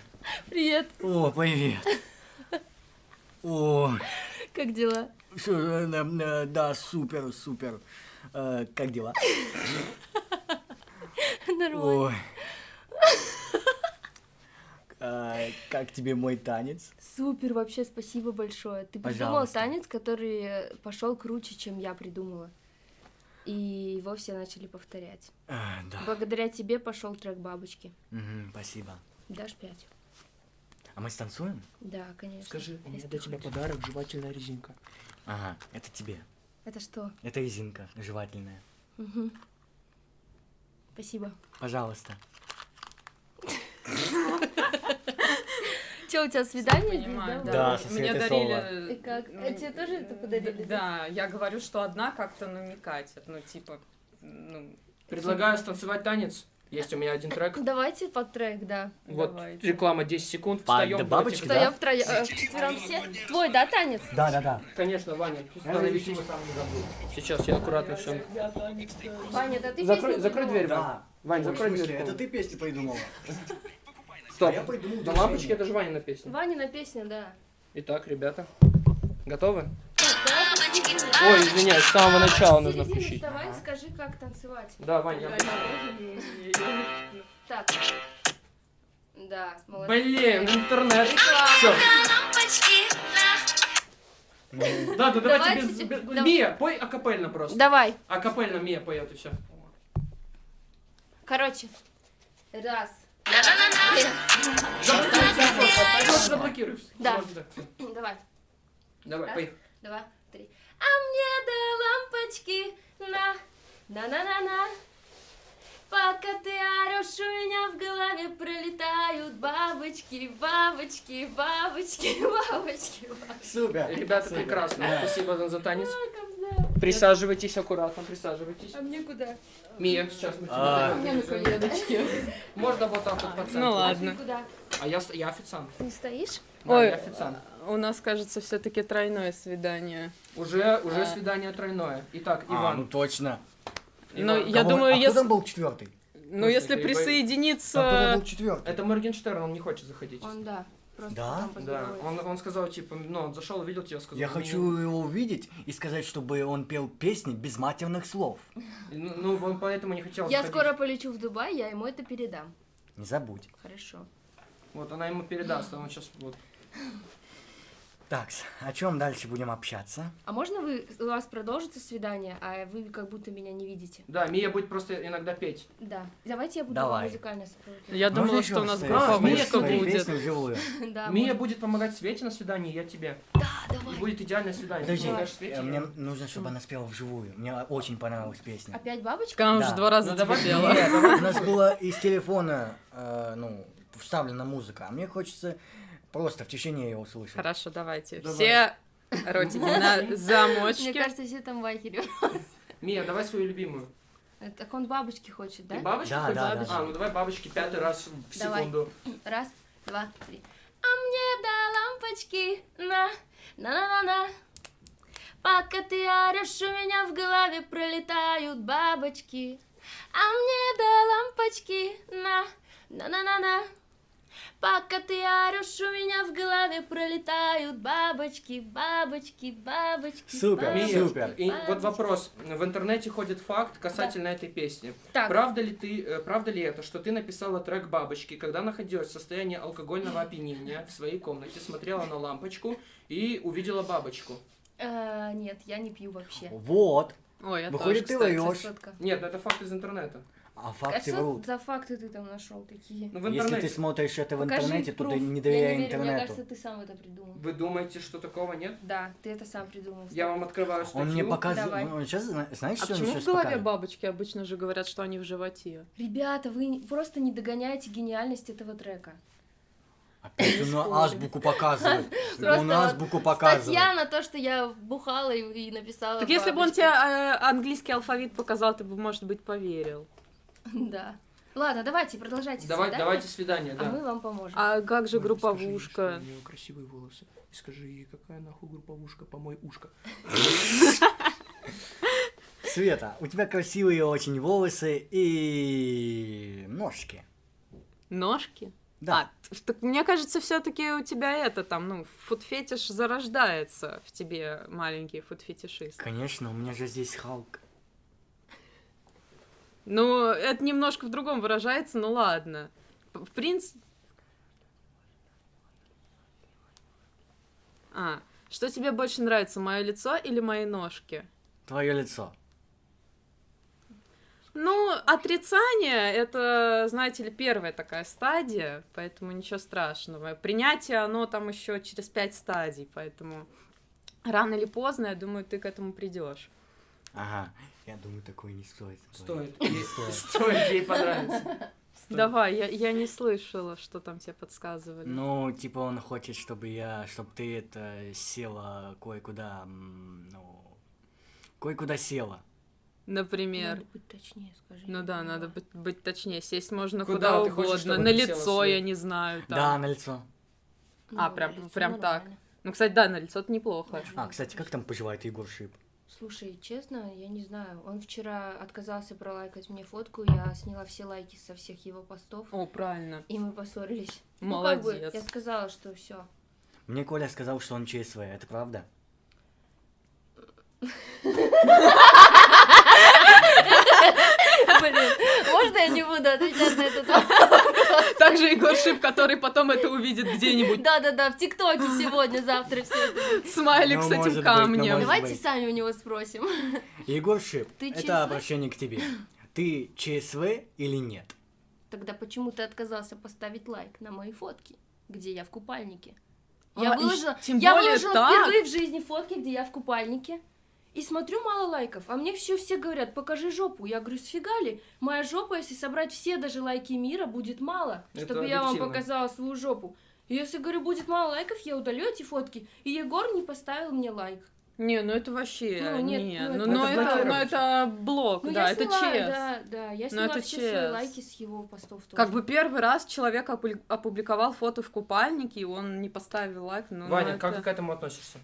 Привет. О, привет. О, Как дела? что, э, э, да, супер, супер. Э, Как дела? Нормально. Ой. А, Как тебе мой танец? Супер, вообще спасибо большое. Ты придумал Пожалуйста. танец, который пошел круче, чем я придумала. И его все начали повторять. А, Да. Благодаря тебе пошел трек бабочки. Мгм, Спасибо. Дашь пять? А мы станцуем? Да, конечно. Скажи, у меня если для тебя хочешь. подарок, жевательная резинка. Ага, это тебе. Это что? Это резинка жевательная. Мгм. Спасибо. Пожалуйста. Че, у тебя свидание здесь, Понимаю, да? Да, со Мне дарили... И как? А тебе тоже это подарили? Да, я говорю, что одна как-то намекать. Ну, типа, ну... Предлагаю станцевать танец. Есть у меня один трек. Давайте под трек, да. Вот Давайте. реклама 10 секунд. Под Встаем бабочки, против- Да? Встаем втроем, э, вчетвером все. Твой, да, танец? Да, да, да. Конечно, Ваня, становитесь. Сейчас я аккуратно все. Ваня, это ты Закрой, закрой дверь, Вань. Вань, закрой дверь. ты песню придумала? Стоп. я придумал Да лампочки это же Ванина песня. Ванина песня, да. Итак, ребята, готовы? Давай Ой, извиняюсь, с самого начала нужно включить. вставай, скажи, как танцевать. Да, Ваня. Так. Да, молодец. Блин, интернет. Все. Да, да, давайте без... Мия, пой акапельно просто. Давай. Акапельно Мия поет и все. Короче. Раз. Просто заблокируй. Да. Давай. Давай, поехали. Три. А мне до лампочки на на-на-на-на. Пока ты орешь, у меня в голове пролетают бабочки, бабочки, бабочки, бабочки, бабочки. Супер. Ребята, Супер. прекрасно. Да. Спасибо за- за танец. Присаживайтесь аккуратно, присаживайтесь. А мне куда? Мия, сейчас мы А. тебя на коленочке. Можно вот так вот по центру. Ну А ладно. А я, официант. Не стоишь? Да, Ой. я официант. У нас, кажется, все-таки тройное свидание. Уже, уже А. свидание тройное. Итак, А, ну Иван. точно. Но Иван. я Кого- думаю, а кто если, там был четвертый? ну, если А присоединиться... был четвертый? Это Моргенштерн, он не хочет заходить. Он, да. Просто Да? Да, он, он сказал, типа, ну, он зашел, увидел тебя, сказал. Я «Ну, хочу его увидеть и сказать, чтобы он пел песни без матерных слов. Ну, ну, он поэтому не хотел Я заходить. скоро полечу в Дубай, я ему это передам. Не забудь. Хорошо. Вот, она ему передаст, а он сейчас вот. Так, о чем дальше будем общаться? А можно вы, у вас продолжится свидание, а вы как будто меня не видите? Да, Мия будет просто иногда петь. Да. Давайте я буду Давай. музыкальное сопровождение. Я Можно думала, что у нас группа А, свои будет. Да, Мия можно. будет помогать Свете на свидании, я тебе. Да, И давай. будет идеальное свидание. Подожди, Свете, э, я- мне нужно, чтобы она спела вживую. Мне очень понравилась песня. Опять бабочка? Она Да. уже два раза Ну, давай, пела. Давай. У нас была из телефона, э, ну, вставлена музыка, а мне хочется просто в тишине ее услышать. Хорошо, давайте. Давай. Все ротики на Мне замочке. кажется, все там вахерю. Мия, давай свою любимую. Так он бабочки хочет, да? бабочки Да, хочешь? да, да, А, ну давай бабочки пятый раз в Давай. секунду. Раз, два, три. А мне до лампочки на на-на-на-на. Пока ты орешь, у меня в голове пролетают бабочки. А мне до лампочки на на-на-на-на. Пока ты орешь, у меня в голове пролетают бабочки, бабочки, бабочки. Супер, бабочки, супер. и вот бабочки. вопрос. В интернете ходит факт касательно этой песни. Так, Правда ли ты, э, правда ли это, что ты написала трек бабочки, когда находилась в состоянии алкогольного опьянения в своей комнате, смотрела на лампочку и увидела бабочку? э, нет, я не пью вообще. Вот. Ой, я Выходит, тоже, ты кстати. врешь. Красотка. Нет, это факт из интернета. А А факты что врут. за факты ты там нашел такие? Ну в Если ты смотришь это в Покажи интернете, то ты пруф. не Я доверяй не верю, Мне интернету. кажется, ты сам это придумал. Вы думаете, что такого нет? Да, ты это сам придумал. Я вам открываю статью. Он мне показывает. Давай. Он сейчас, знаешь, А что он почему сейчас в голове показывает? бабочки? Обычно же говорят, что они в животе. Ребята, вы просто не догоняете гениальность этого трека. Опять он азбуку показывает. Просто Он азбуку показывает. Статья на то, что я бухала и, написала. Так если бы он тебе э, английский алфавит показал, ты бы, может быть, поверил. Да. Ладно, давайте, продолжайте. Давай, свидание, давайте свидание, А да. мы вам поможем. А как же Ой, групповушка? скажи ей, что у нее красивые волосы. И скажи ей, какая нахуй групповушка, помой ушко. Света, у тебя красивые очень волосы и ножки. Ножки? Да. А, так мне кажется, все-таки у тебя это там, ну, фуд-фетиш зарождается в тебе, маленький фуд-фетишист. Конечно, у меня же здесь Халк. Ну, это немножко в другом выражается, ну ладно. В принципе... А, что тебе больше нравится, мое лицо или мои ножки? Твое лицо. Ну, отрицание — это, знаете ли, первая такая стадия, поэтому ничего страшного. Принятие, оно там еще через пять стадий, поэтому рано или поздно, я думаю, ты к этому придешь. Ага. Я думаю, такое не стоит. Стоит. Не стоит. Стоит ей понравится. Стоит. Давай, я, я не слышала, что там тебе подсказывали. Ну, типа он хочет, чтобы я, чтобы ты это села кое-куда, ну, кое-куда села. Например. Надо быть точнее, скажи. Ну да, надо быть, быть точнее. Сесть можно Куда куда, хочешь, угодно. чтобы На лицо, я не знаю. Там. Да, на лицо. А, Ну, прям- лицо прям так. нормально. Ну, кстати, да, на лицо это неплохо. А, кстати, как там поживает Егор Шип? Слушай, честно, я не знаю. Он вчера отказался пролайкать мне фотку, я сняла все лайки со всех его постов, О, правильно. и мы поссорились. Ну, как бы, Молодец. я сказала, что все. Мне Коля сказал, что он ЧСВ, это правда? Блин, можно я не буду отвечать на этот вопрос? Также Егор Шип, который потом это увидит где-нибудь. Да-да-да, в ТикТоке сегодня, завтра все это. Смайлик Ну, с этим ну, камнем. Давайте сами у него спросим. Егор Шип, это обращение к тебе. Ты ЧСВ или нет? Тогда почему ты отказался поставить лайк на мои фотки, где я в купальнике? А, Я выложила, я выложила впервые в жизни фотки, где я в купальнике. И смотрю, мало лайков. А мне все все говорят, покажи жопу. Я говорю, сфига ли? Моя жопа, если собрать все даже лайки мира, будет мало, Это чтобы я вам объективно. показала свою жопу. И если, говорю, будет мало лайков, я удалю эти фотки. И Егор не поставил мне лайк. Не, ну это вообще, Ну, нет, не, ну, ну, это ну, это, блокировать. ну это блок, Ну, да, я это сняла, чест. да, да, я Ну, сняла это все свои чест. лайки с его постов тоже. Как бы первый раз человек опу- опубликовал фото в купальнике, и он не поставил лайк. Ну, Ваня, ну, как это- ты к этому относишься?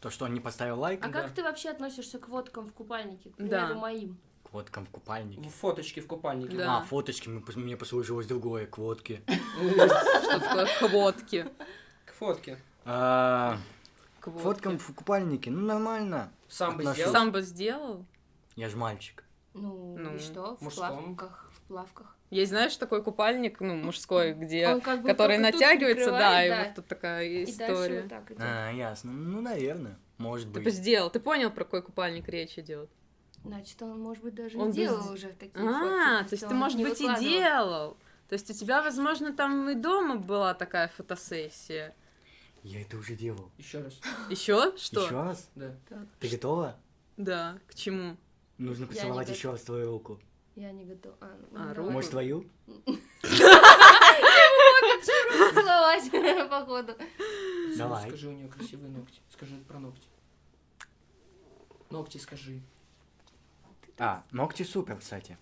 То, что он не поставил лайк? А Да. как ты вообще относишься к водкам в купальнике, к Да. примеру, моим? К водкам в купальнике. Фоточки в купальнике. Да. А, фоточки, мне пос- мне послужилось другое, к водке. Что такое хвотки. К фотке. А, К К водке. фоткам в купальнике, ну нормально. Сам бы сделал? Сам бы сделал? Я ж мальчик. Ну, Ну, и что? В плавках, в плавках. Есть, знаешь, такой купальник, ну, мужской, где... Он как бы который натягивается, да, и вот тут такая И история. вот так идет. А, ясно. Ну, наверное. Может Ты быть. бы сделал, ты понял, про какой купальник речь идет? Значит, он, может быть, даже Он и бы делал сд- уже такие А, фотки, то есть ты, может быть, и делал. То есть у тебя, возможно, там и дома была такая фотосессия. Я это уже делал. Еще раз. Еще? Что? Еще раз? Да. Ты готова? Да, к чему? Нужно поцеловать еще раз твою руку. Я не готова. А, ну, А, руку? Может, твою? Целовать, походу. Давай. Скажи, у нее красивые ногти. Скажи про ногти. Ногти скажи. А, ногти супер, кстати.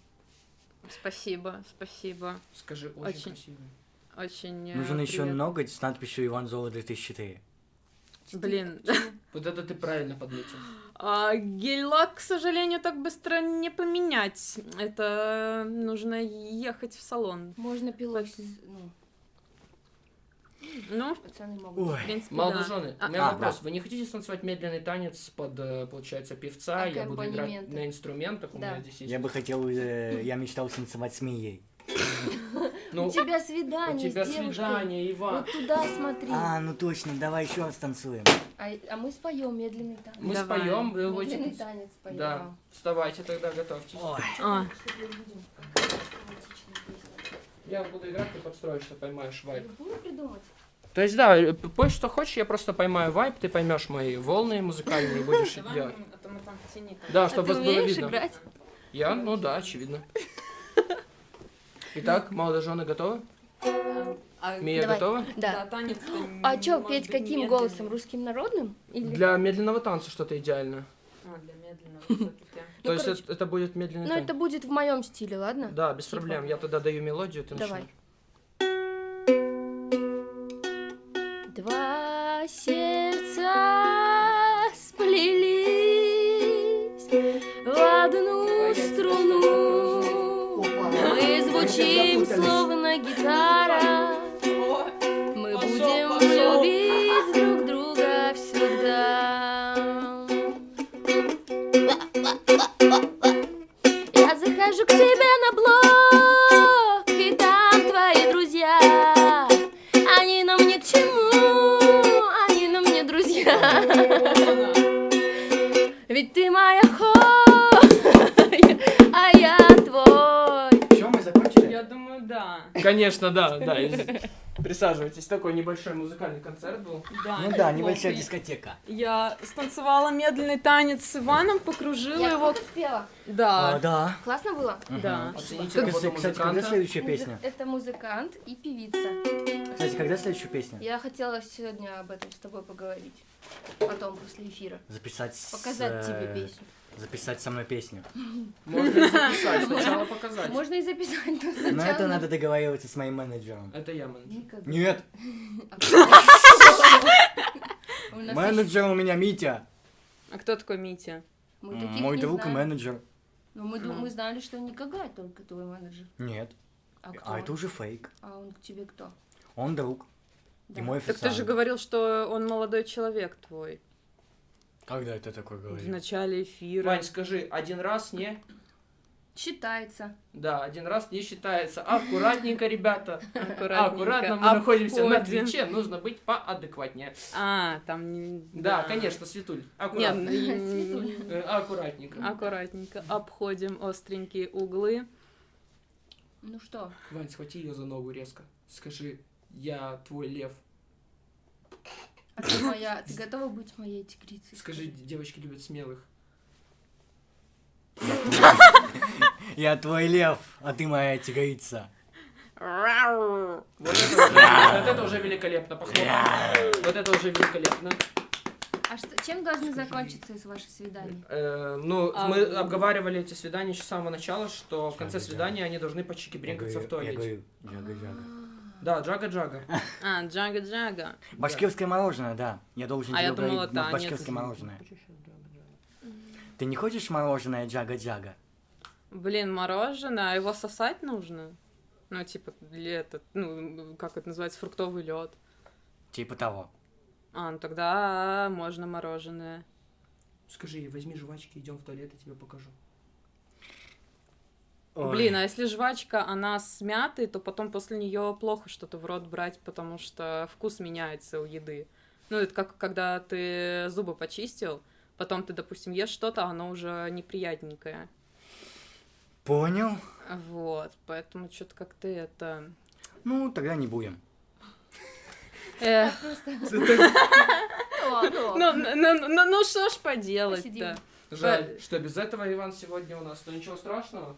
Спасибо, спасибо. Скажи, очень, Очень. красивые. Очень э, Нужен еще ноготь с надписью Иван Зола 2004. Блин. Вот это ты правильно подметил. А, гель-лак, к сожалению, так быстро не поменять. Это нужно ехать в салон. Можно пилой, ну, Ну, пацаны могут. Ой. в принципе, Молодожены, да. у меня А, вопрос. Вы не хотите станцевать медленный танец под, э, получается, певца? Я буду играть на инструментах. У Да. меня здесь есть... Я бы хотел, э, я мечтал танцевать с Мией. Ну, У тебя у свидание тебя с девушкой. свидание, Иван. Вот туда смотри. А, А, ну точно, давай еще раз танцуем. а мы споем медленный танец. Мы Давай. споем, вы Медленный будете... танец споем. Да, вставайте тогда, готовьтесь. Ой. А, Я буду играть, ты подстроишься, поймаешь вайп. Любую придумать. То есть, да, э, пой что хочешь, я просто поймаю вайп, ты поймешь мои волны музыкальные и будешь делать. Да, А чтобы вас было видно. играть? Я? Ну да, очевидно. Итак, молодожены готовы? Мия Давай. готова? Да. танец. А чё, петь каким голосом? Русским народным? Или... Для медленного танца что-то идеальное. А, для медленного всё-таки. То Ну, есть это, это будет медленный Ну, танец. это будет в моем стиле, ладно? Да, без Типа. проблем. Я тогда даю мелодию, ты Давай. начинаешь. Два сердца Sara. Конечно, да, да. Присаживайтесь. Такой небольшой музыкальный концерт был. Да, Ну да, небольшая дискотека. Я станцевала медленный танец с Иваном, покружила Я его. спела. Да, А, да. Классно было? да. Оцените работу кстати, когда следующая песня? Это музыкант и певица. Кстати, когда следующая песня? Я хотела сегодня об этом с тобой поговорить. Потом, после эфира. Записать с, Показать тебе э, песню. Записать со мной песню. Можно и записать, сначала показать. Можно и записать, но Но сначала... это надо договариваться с моим менеджером. Это я менеджер. Никогда. Нет, менеджер у меня Митя. А кто такой Митя? Мой не друг и менеджер. Но мы, ду- мы знали, что никогда только твой менеджер. Нет, А кто? а это уже фейк. А он к тебе кто? Он друг. Да. И мой Так ты же официант. говорил, что он молодой человек твой. Когда это такое В говорил? начале эфира. Вань, скажи, один раз не? Считается. Да, один раз не считается. Аккуратненько, ребята. Аккуратненько. Аккуратно, мы находимся на Обходим. Твиче, нужно быть поадекватнее. А, там не... Да, конечно, Светуль, аккуратно. Светуль. Э, Аккуратненько. аккуратненько. Обходим остренькие углы. Ну что? Вань, схвати ее за ногу резко. Скажи, я твой лев. А ты моя... Ты готова быть моей тигрицей? Скажи, девочки любят смелых. Я твой лев, а ты моя тигрица. Вот это уже, великолепно, похлопаем. Вот это уже великолепно. А что, чем должны закончиться из ваших свиданий? Э, ну, А, мы ну. обговаривали эти свидания еще с самого начала, что в конце свидания они должны почики Я бринкаться в говорю, я туалете. говорю, джага-джага. Да, джага-джага. А, джага-джага. Башкирское мороженое, да. Я должен А тебе я думала, ну, танец. башкирское мороженое. Ты не хочешь мороженое джага-джага? Блин, мороженое, а его сосать нужно? Ну, типа, или этот, ну, как это называется, фруктовый лед. Типа того. А, ну тогда можно мороженое. Скажи возьми жвачки, идем в туалет, я тебе покажу. Ой. Блин, а если жвачка, она с мятой, то потом после нее плохо что-то в рот брать, потому что вкус меняется у еды. Ну, это как когда ты зубы почистил, потом ты, допустим, ешь что-то, оно уже неприятненькое. Понял? Вот, поэтому что-то как-то это... Ну, тогда не будем. Эх, ну, что ж поделать-то? Жаль, что без этого Иван сегодня у нас, но ничего страшного.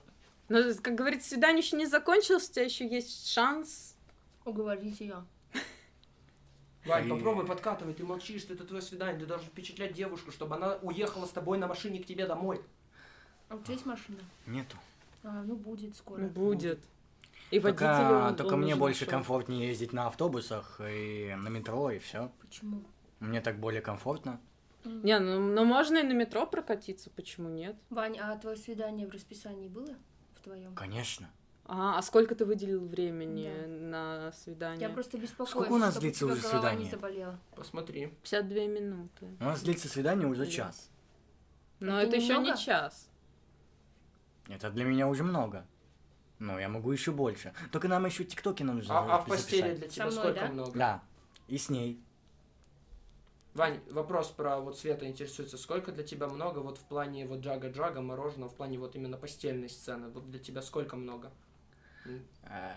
Ну, как говорится, свидание еще не закончилось, у тебя еще есть шанс. Уговорите ее. Вань, И- попробуй подкатывай, ты молчишь, это твое свидание, ты должен впечатлять девушку, чтобы она уехала с тобой на машине к тебе домой. А у тебя есть машина? Нету. А, ну будет скоро. Ну, будет. И водитель Только, он- только он мне больше нашел. комфортнее ездить на автобусах и на метро, и все. Почему? Мне так более комфортно. Не, ну, ну можно и на метро прокатиться, почему нет? Вань, а твое свидание в расписании было? В твоем? Конечно. А, а сколько ты выделил времени Да. на свидание? Я просто беспокоюсь, Сколько у нас чтобы длится уже голова не свидание? заболела. Посмотри. 52 минуты. У нас длится свидание уже Блин. час. Но Это это, еще не час. Это для меня уже много. Но я могу еще больше. Только нам еще тиктоки нужно А, а в записать. постели для тебя мной, сколько да? много? Да. И с ней. Вань, вопрос про вот Света интересуется. Сколько для тебя много вот в плане вот джага-джага, мороженого, в плане вот именно постельной сцены? Вот для тебя сколько много? Э,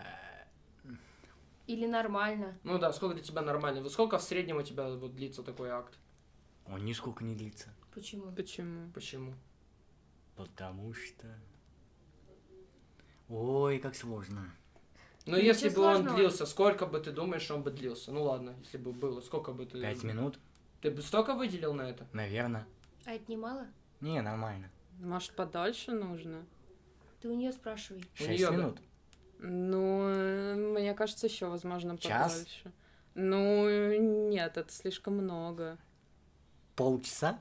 Или нормально. Ну да, сколько для тебя нормально? Вот сколько в среднем у тебя вот длится такой акт? Он нисколько не длится. Почему? Почему? Почему? Потому что... Ой, как сложно. Ну, Ничего если бы он сложного. длился, сколько бы ты думаешь, он бы длился? Ну ладно, если бы было, сколько бы ты... Пять минут, Ты бы столько выделил на это? наверное. А это не мало? Не, нормально. Может, подольше нужно? Ты у нее спрашивай. Шесть минут. Ну, э, мне кажется, еще, возможно, Час? подольше. Ну, нет, это слишком много. Полчаса?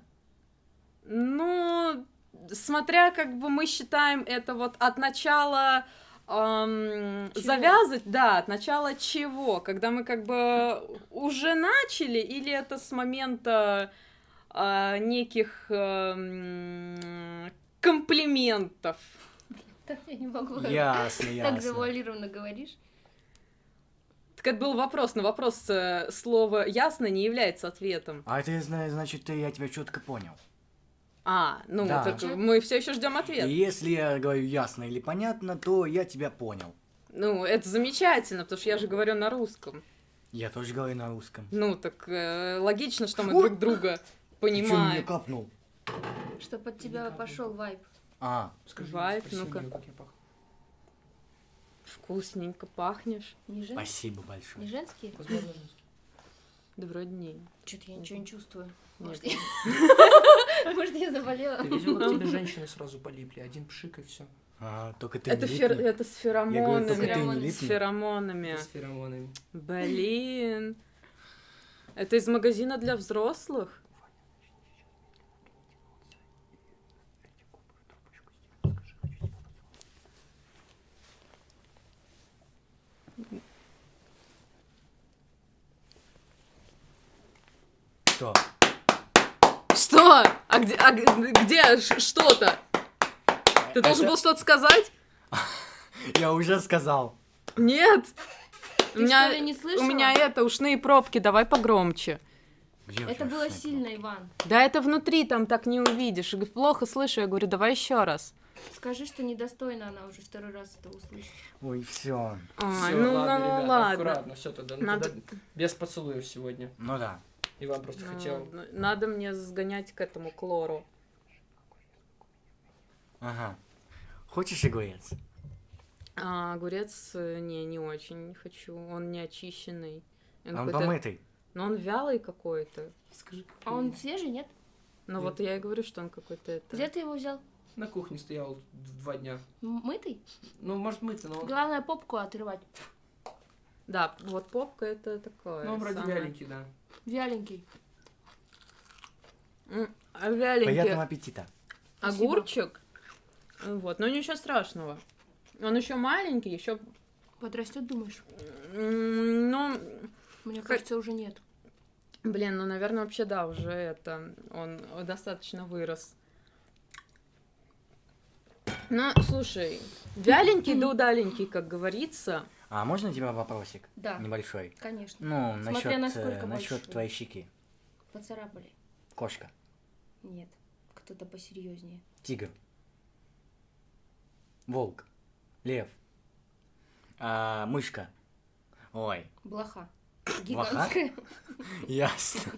Ну, смотря как бы мы считаем это вот от начала эм, Чего? завязывать, да, от начала чего, когда мы как бы уже начали, или это с момента э, неких эм, комплиментов. Так я не могу. Ясно, Так ясно. завуалированно говоришь. Так это был вопрос, на вопрос э, слово ясно не является ответом. А это, зна- значит, ты- я тебя четко понял. А, ну, Да. так мы все еще ждем ответ. Если я говорю ясно или понятно, то я тебя понял. Ну, это замечательно, потому что я же говорю на русском. Я тоже говорю на русском. Ну, так э, логично, что мы Ой! друг друга Ты чё меня понимаем. капнул? Чтоб от тебя пошел вайп. А, Скажи, Вайп, ну-ка. Вкусненько пахнешь. Не, жен... спасибо не большое. женские? Возможно, женский. Да вроде не. Что-то я ничего не чувствую. Может, я... Может, я заболела? Ты видел, как тебе женщины сразу полипли? Один пшик и все. А, только ты Это, не фер... это с Я говорю, только ты феромонами. не С феромонами. С феромонами. Блин. Это из магазина для взрослых? Что? Что? А где, а где что-то? Ты должен Это- был что-то сказать? Я уже сказал. Нет. У Ты меня, что ли не у слышала? меня это, ушные пробки, давай погромче. Где у Это было сильно, Иван. Да это внутри, там так не увидишь. Я Плохо слышу, я говорю, давай еще раз. Скажи, что недостойна она уже второй раз это услышит. Ой, все. А, Всё, ну, ладно, ну, ребята, ладно. аккуратно, все тогда, ну, Надо- тогда без поцелуев сегодня. Ну да. Иван просто Ну, хотел. ладно. Надо мне сгонять к этому клору. Ага. Хочешь огурец? А огурец, э, не, не очень хочу. Он не очищенный. Он Он помытый. Но он вялый какой-то. Скажи, А он свежий, нет? Ну вот я и говорю, что он какой-то это... Где ты его взял? на кухне стоял два дня. Мытый? Ну, может, мыться, но... Главное попку отрывать. Да, вот попка это такое. Ну, вроде самое. вяленький, да. Вяленький. А Вяленький Приятного аппетита. Спасибо. огурчик. Вот, но ничего страшного. Он еще маленький, еще... Подрастет, думаешь? Ну, Мне Х- кажется, уже нет. блин, ну, наверное, вообще, да, уже это... Он достаточно вырос. Ну, слушай, вяленький да удаленький, как говорится. А можно тебе вопросик? Да, Небольшой. конечно. Ну, Смотря насчет, насколько насчет большой. твоей щеки. Поцарапали. Кошка. Нет. Кто-то посерьезнее. Тигр. Волк. Лев. А, мышка. Ой, Блоха. Блоха? Гигантская. ясно.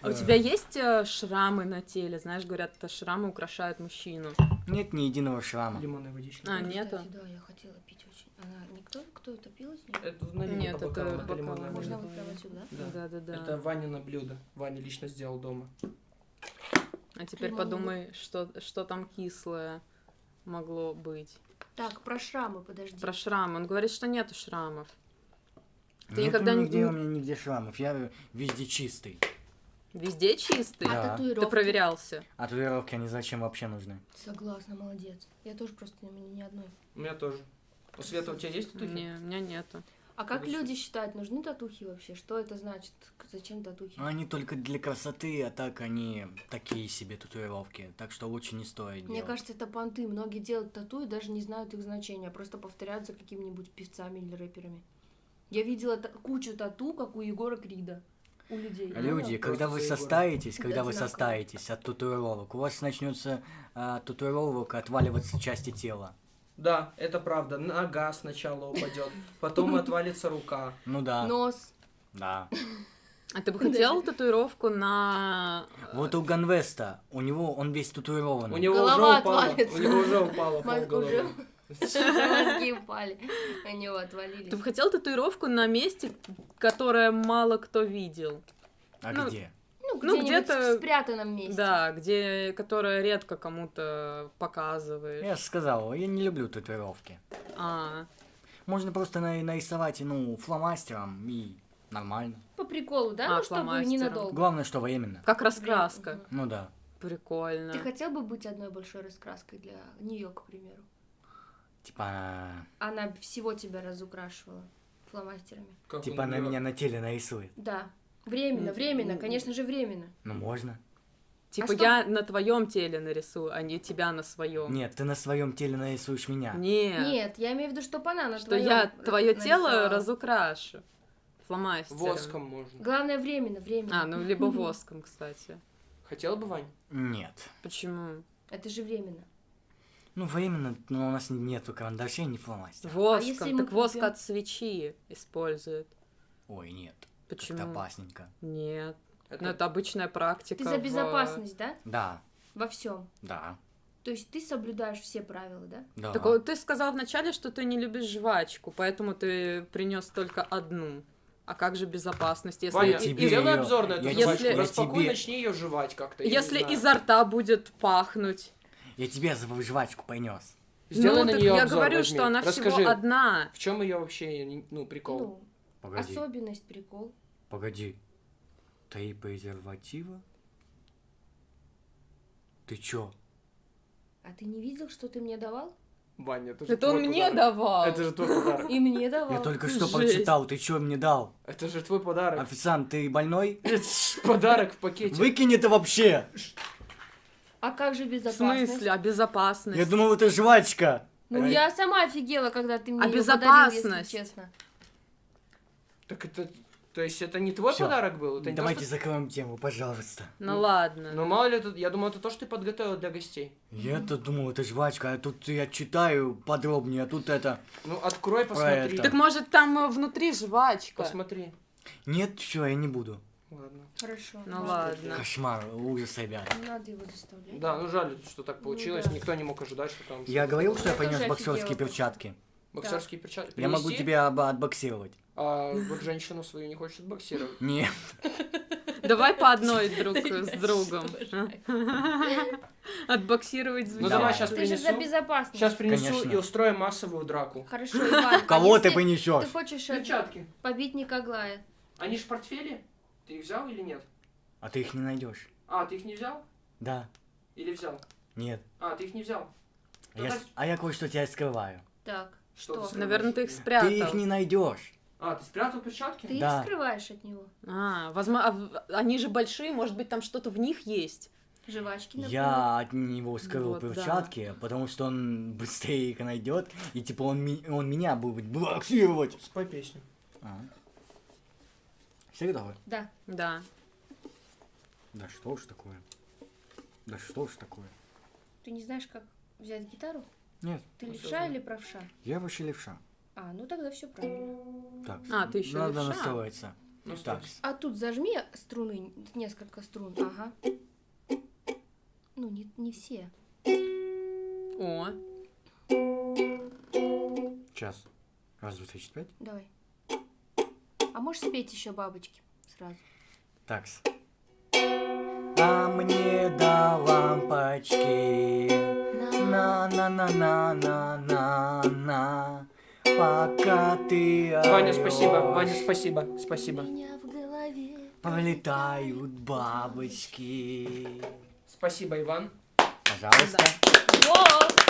А у тебя есть э, шрамы на теле? Знаешь, говорят, это шрамы украшают мужчину. Нет ни единого шрама. Лимонная водичка. А, нету? Да, я хотела пить. Она никто, кто это пил из нее? Это налили Нет, по это бокалам, это бокалам. Можно вот прямо отсюда, да? Да. Да-да-да. Это Ванина блюдо. Ваня лично сделал дома. А теперь Лимонный. подумай, что, что там кислое могло быть. Так, про шрамы, подожди. Про шрамы. Он говорит, что нету шрамов. Ты Нету никогда не- нигде у меня нигде шрамов. Я везде чистый. Везде чистый. Да. А татуировки? Ты проверялся. А татуировки они зачем вообще нужны? Согласна, молодец. Я тоже просто у меня ни одной. У меня тоже. У Света, у тебя есть татухи? Не, у меня нету. А как Согласен. люди считают, нужны татухи вообще? Что это значит? Зачем татухи? Они только для красоты, а так они такие себе татуировки. Так что лучше не стоит Мне делать. кажется, это понты. Многие делают тату и даже не знают их значения, а просто повторяют за какими-нибудь певцами или рэперами. Я видела та- кучу тату, как у Егора Крида. У людей. Люди, Просто когда вы состаритесь, когда вы Одинаково. состаритесь от татуировок, у вас начнется а, татуировок отваливаться части тела. Да, это правда. Нога сначала упадет, потом отвалится рука. Ну да, Нос. да. А ты бы хотел татуировку на... Вот у Ганвеста, у него он весь татуированный. У него Голова уже упало. отвалится. У него уже упало Мозг полголовы. уже- Мозги упали. На него отвалились. Ты бы хотел татуировку на месте, которое мало кто видел? А ну, где? Ну, где-то- в спрятанном месте. Да, где, которое редко кому-то показываешь. Я же сказал, я не люблю татуировки. А, Можно просто на- нарисовать, ну, фломастером и нормально. По приколу, да? А, ну, чтобы ненадолго. Главное, что временно. как раскраска. Мгм. Ну да. Прикольно. Ты хотел бы быть одной большой раскраской для нее, к примеру? Типа, Она всего тебя разукрашивала фломастерами. Как типа он она меня на теле нарисует. Да. Временно, временно, конечно же, временно. Ну можно. Типа А что- я на твоем теле нарисую, а не тебя на своем. Нет, ты на своем теле нарисуешь меня. Нет. Нет, я имею в виду, чтобы она на Что твоём я твое тело нарисовала. разукрашу. Фломастером. Воском можно. Главное, временно, временно. А, ну либо воском, кстати. Хотел бы, Вань? Нет. Почему? Это же временно. Ну, временно, но у нас нету карандашей, ни фломастеров. Воском, если мы так воск купим? от свечи используют. Ой, нет. Почему? Как-то опасненько. Нет. Это- Ну, это обычная практика. Ты за в- безопасность, да? Да, Во всем. да, То есть ты соблюдаешь все правила, да? да. Так вот, ты сказал вначале, что ты не любишь жвачку, поэтому ты принес только одну. А как же безопасность, если, Ваня, и- тебе сделай её- обзор на эту я жвачку. тебе- Распакуй, тебе- начни ее жевать как-то. если изо рта будет пахнуть? Я тебе жвачку принес. Сделай ну, на нее я обзор, говорю, возьми. что она Расскажи, всего одна. в чем ее вообще, ну, прикол? Ну, Погоди, особенность, прикол. Погоди. Три презерватива? Ты чё? А ты не видел, что ты мне давал? Ваня, это же Это он твой мне подарок. давал. Это же твой подарок. И мне давал. Я только что Жесть. прочитал, ты чё мне дал? Это же твой подарок. Официант, ты больной? Подарок в пакете. Выкинь это вообще! А как же В безопасность? смысле? А безопасность? Я думал, это жвачка. Ну, я сама офигела, когда ты мне А её подарил, если безопасность? честно. Так это... То есть это не твой Всё. подарок был? Это не то, Давайте что- закроем тему, пожалуйста. Ну ладно. Ну мало ли, тут, я думаю, это то, что ты подготовил для гостей. Я-то думал, это жвачка, а тут я читаю подробнее, а тут это... Ну открой, посмотри. это. Так может там э, внутри жвачка? Посмотри. Нет, все, я не буду. Ладно. Хорошо. Ну ладно. Кошмар, ужас, ребят. Не надо его заставлять. Да, ну жаль, что так Ну получилось. да. Никто не мог ожидать, что там... Я говорил, что я Я принес тоже боксерские офигела. перчатки. Боксерские перчатки. Я могу Принеси, тебя отбоксировать. А вот женщину свою не хочет боксировать. Нет. Давай по одной друг с другом. Отбоксировать Ну звучит. давай Да. сейчас Ты же за принесу. безопасность. Сейчас принесу и устроим массовую драку. Хорошо, Иван. а Кого ты если принесешь? Ты хочешь э, Перчатки. побить Никоглая? Они ж в портфеле. Ты их взял или нет? А ты их не найдешь. А, ты их не взял? Да. Или взял? Нет. А, ты их не взял. А я, а я кое-что тебя скрываю. Так, Что? Наверное, ты их спрятал. Ты их не найдешь. А, ты спрятал перчатки? Ты Да. их скрываешь от него. А, возможно, а они же большие, может быть, там что-то в них есть. Жвачки, например. Я от него скрыл Вот, да. перчатки, потому что он быстрее их найдет, и типа он, ми- он меня будет боксировать. Спой песню. А. Все готовы? Да. Да. Да что ж такое? Да что ж такое? Ты не знаешь, как взять гитару? Нет, Ты Ну, левша или правша? я вообще левша. А, ну тогда все правильно. Так, А, ты ещё надо левша? настроиться. Ну, Так. А тут зажми струны, несколько струн. Ага. Ну, не, не все. О, сейчас. Раз, два, три, четыре, пять. Давай. А можешь спеть еще бабочки сразу? Так. А мне до лампочки. На Пока ты Ваня, спасибо. Ваня, спасибо. Спасибо. У меня в голове. Пролетают бабочки Спасибо, Иван. Пожалуйста Во!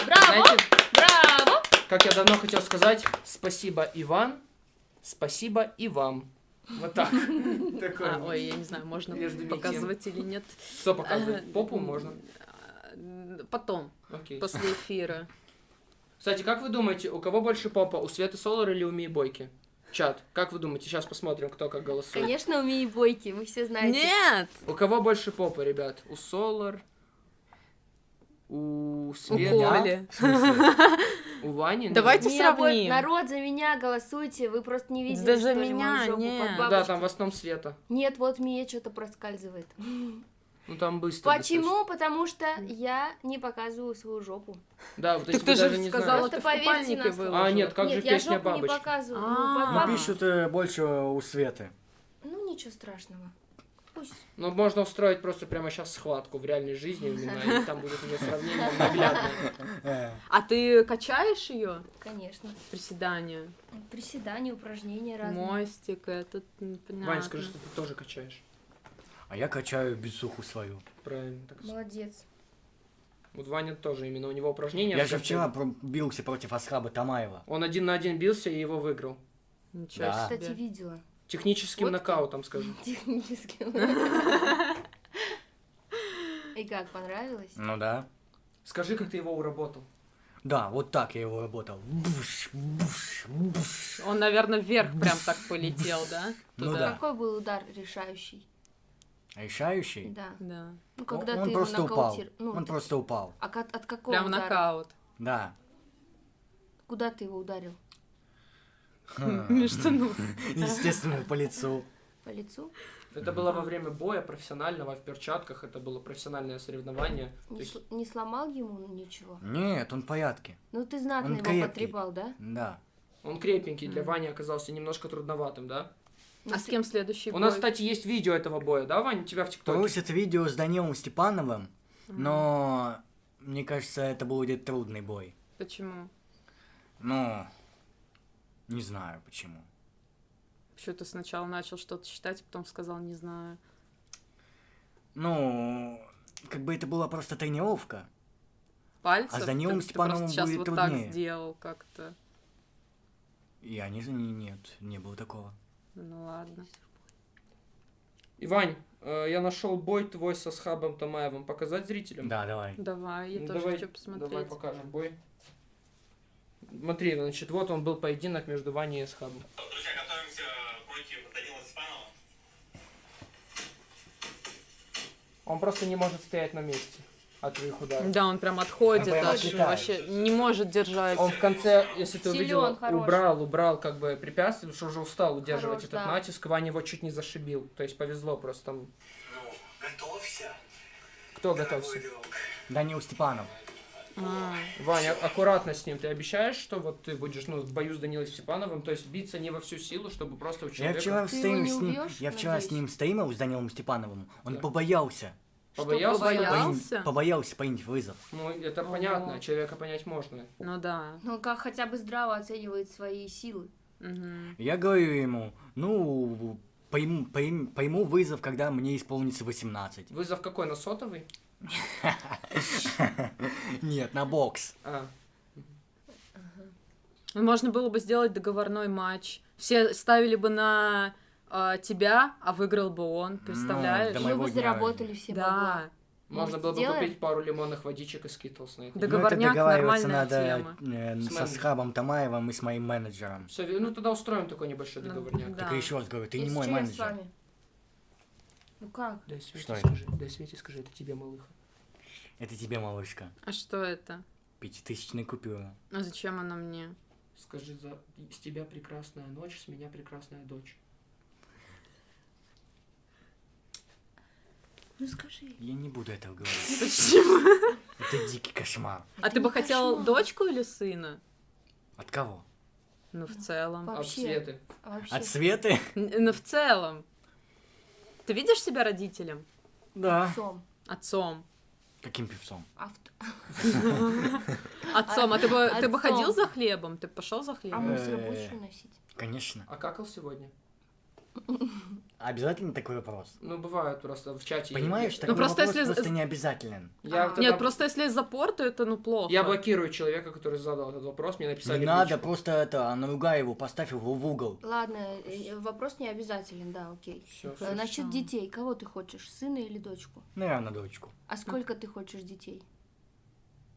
Браво! Знаете, Браво! как я давно хотел сказать, спасибо, Иван. Спасибо и вам. Вот так. Такой А, ой, я не знаю, можно показывать или нет. Что показывать? Попу можно? Потом, после эфира. Кстати, как вы думаете, у кого больше попа? У Светы Солар или у Мии Бойки? Чат, как вы думаете? Сейчас посмотрим, кто как голосует. Конечно, у меня бойки, вы все знаете. Нет! У кого больше попа, ребят? У Солар? У У Светы? Коли. В смысле? У Вани? Давайте бо- сравним. Народ, за меня голосуйте, вы просто не видели, Да за что ли, мою меня, жопу нет. Да, там в основном Света. Нет, вот Мия что-то проскальзывает. Ну там быстро. Почему? Потому что я не показываю свою жопу. достаточно. Да, вот Так ты же даже не сказала, ты в поверьте купальнике на слово. выложила. А, нет, как Нет, же я песня жопу не бабочки? показываю. А. Ну, пишут э, больше у Светы. Ну, ничего страшного. Пусть. Ну, можно устроить просто прямо сейчас схватку в реальной жизни именно, и там будет уже сравнение наглядное. Э, А ты качаешь ее? Конечно. Приседания. Приседания, упражнения разные. Мостик, этот, понятно. Вань, скажи, что ты тоже качаешь. А я качаю бицуху свою. Правильно. Так. Молодец. Вот Ваня тоже, именно у него упражнения. Я же вчера бился против Асхаба Тамаева. Он один на один бился и его выиграл. Ничего Да. себе. Кстати, видела. Техническим Вот. нокаутом, скажу. Технически. И как, понравилось? Ну да. Скажи, как ты его уработал. Да, вот так я его работал. Буш, буш, буш. Он, наверное, вверх прям так полетел, да? Ну Туда. да. Какой был удар решающий? Решающий? Да. Да. Ну, когда он ты его просто упал. нокаутир- Ну, он ты- просто упал. А от, от какого Прям удара? нокаут. Да. Куда ты его ударил? Меж штанов. Естественно, по лицу. По лицу? Это было во время боя профессионального, в перчатках, это было профессиональное соревнование. Не, есть сл- не сломал ему ничего? Нет, он в порядке. Ну ты знатно Он его крепкий. потрепал, да? Да. он крепенький, для Вани оказался немножко трудноватым, да? А с кем следующий У нас, бой? кстати, есть видео этого боя, да, Вань, у тебя в ТикТоке? Просят видео с Данилом Степановым, но мне кажется, это будет трудный бой. Почему? Ну, не знаю почему. Почему ты сначала начал что-то читать, потом сказал «не знаю». Ну, как бы это была просто тренировка. Пальцев? А с Данилом Ты- ты Степановым просто сейчас будет вот труднее. так сделал как-то. Я не знаю, нет, не было такого. Ну ладно. И, Вань, э, я нашел бой твой со Схабом Тамаевым. Показать зрителям? Да, давай. Давай, я Ну, тоже давай, хочу посмотреть. Давай покажем бой. Смотри, значит, вот он был поединок между Ваней и Схабом. Друзья, готовимся против Данила Степанова. Он просто не может стоять на месте от твоих ударов. Да, он прям отходит, Он прям отлетает. вообще не может держать. Он в конце, если ты хороший. убрал, убрал как бы препятствие, потому что уже устал удерживать Хорош, этот да. натиск. Ваня его чуть не зашибил. То есть повезло просто там. Ну, готовься. Кто готовься? Данил Степанов. А, Ваня, аккуратно с ним. Ты обещаешь, что вот ты будешь ну, в бою с Данилой Степановым, то есть биться не во всю силу, чтобы просто у Я человека... вчера Ты стрим его не с ним, убьёшь, я вчера с ним стримил с Данилом Степановым. Он Да. побоялся. Побоялся? Что, побоялся? Побоялся принять вызов. Ну, это Ого. понятно, человека понять можно. ну да. Ну как хотя бы здраво оценивает свои силы. Мгм. Я говорю ему, ну, пойму, пойм- пойму вызов, когда мне исполнится 18. Вызов какой, на сотовый? Нет, на бокс. А, Можно было бы сделать договорной матч. Все ставили бы на а, тебя, а выиграл бы он, представляешь? Моего бы заработали все бабла. да. можно Может, было бы купить пару лимонных водичек и скитлс на их. Ну, это Договорняк договариваться нормальная надо э, С со. Схабом Тамаевым и с моим менеджером. Все, ну тогда устроим такой небольшой Ну, договорняк. да. Так и еще раз говорю, ты И не с мой чем с менеджер. вами? Ну как? Дай Свете Что это? скажи, дай Свете скажи, это тебе, малыха. Это тебе, малышка. А что это? Пятитысячная купюра. А зачем она мне? Скажи, за... с тебя прекрасная ночь, с меня прекрасная дочь. Ну скажи. Я не буду этого говорить. Почему? Это дикий кошмар. А ты бы хотел дочку или сына? От кого? Ну, в целом. От Вообще. Светы. А вообще? От Светы? Ну, в целом. Ты видишь себя родителем? Да. Отцом. Отцом. Каким певцом? Отцом. А ты бы, ты бы Отцом. ходил за хлебом? Ты бы пошел за А хлебом? мусор Э. будешь уносить? Конечно. А какал сегодня? Обязательно такой вопрос? Ну, бывает просто в чате. Понимаешь, такой просто вопрос если- просто не обязателен. я А. тогда- Нет, просто если запор, то это ну плохо. Я блокирую человека, который задал этот вопрос, мне написали Не надо, личку. просто это, наругай его, поставь его в угол. Ладно, э, вопрос не обязателен, да, окей. Всё, Э, всё. Насчет детей, кого ты хочешь, сына или дочку? Наверное, дочку. А сколько ты хочешь детей?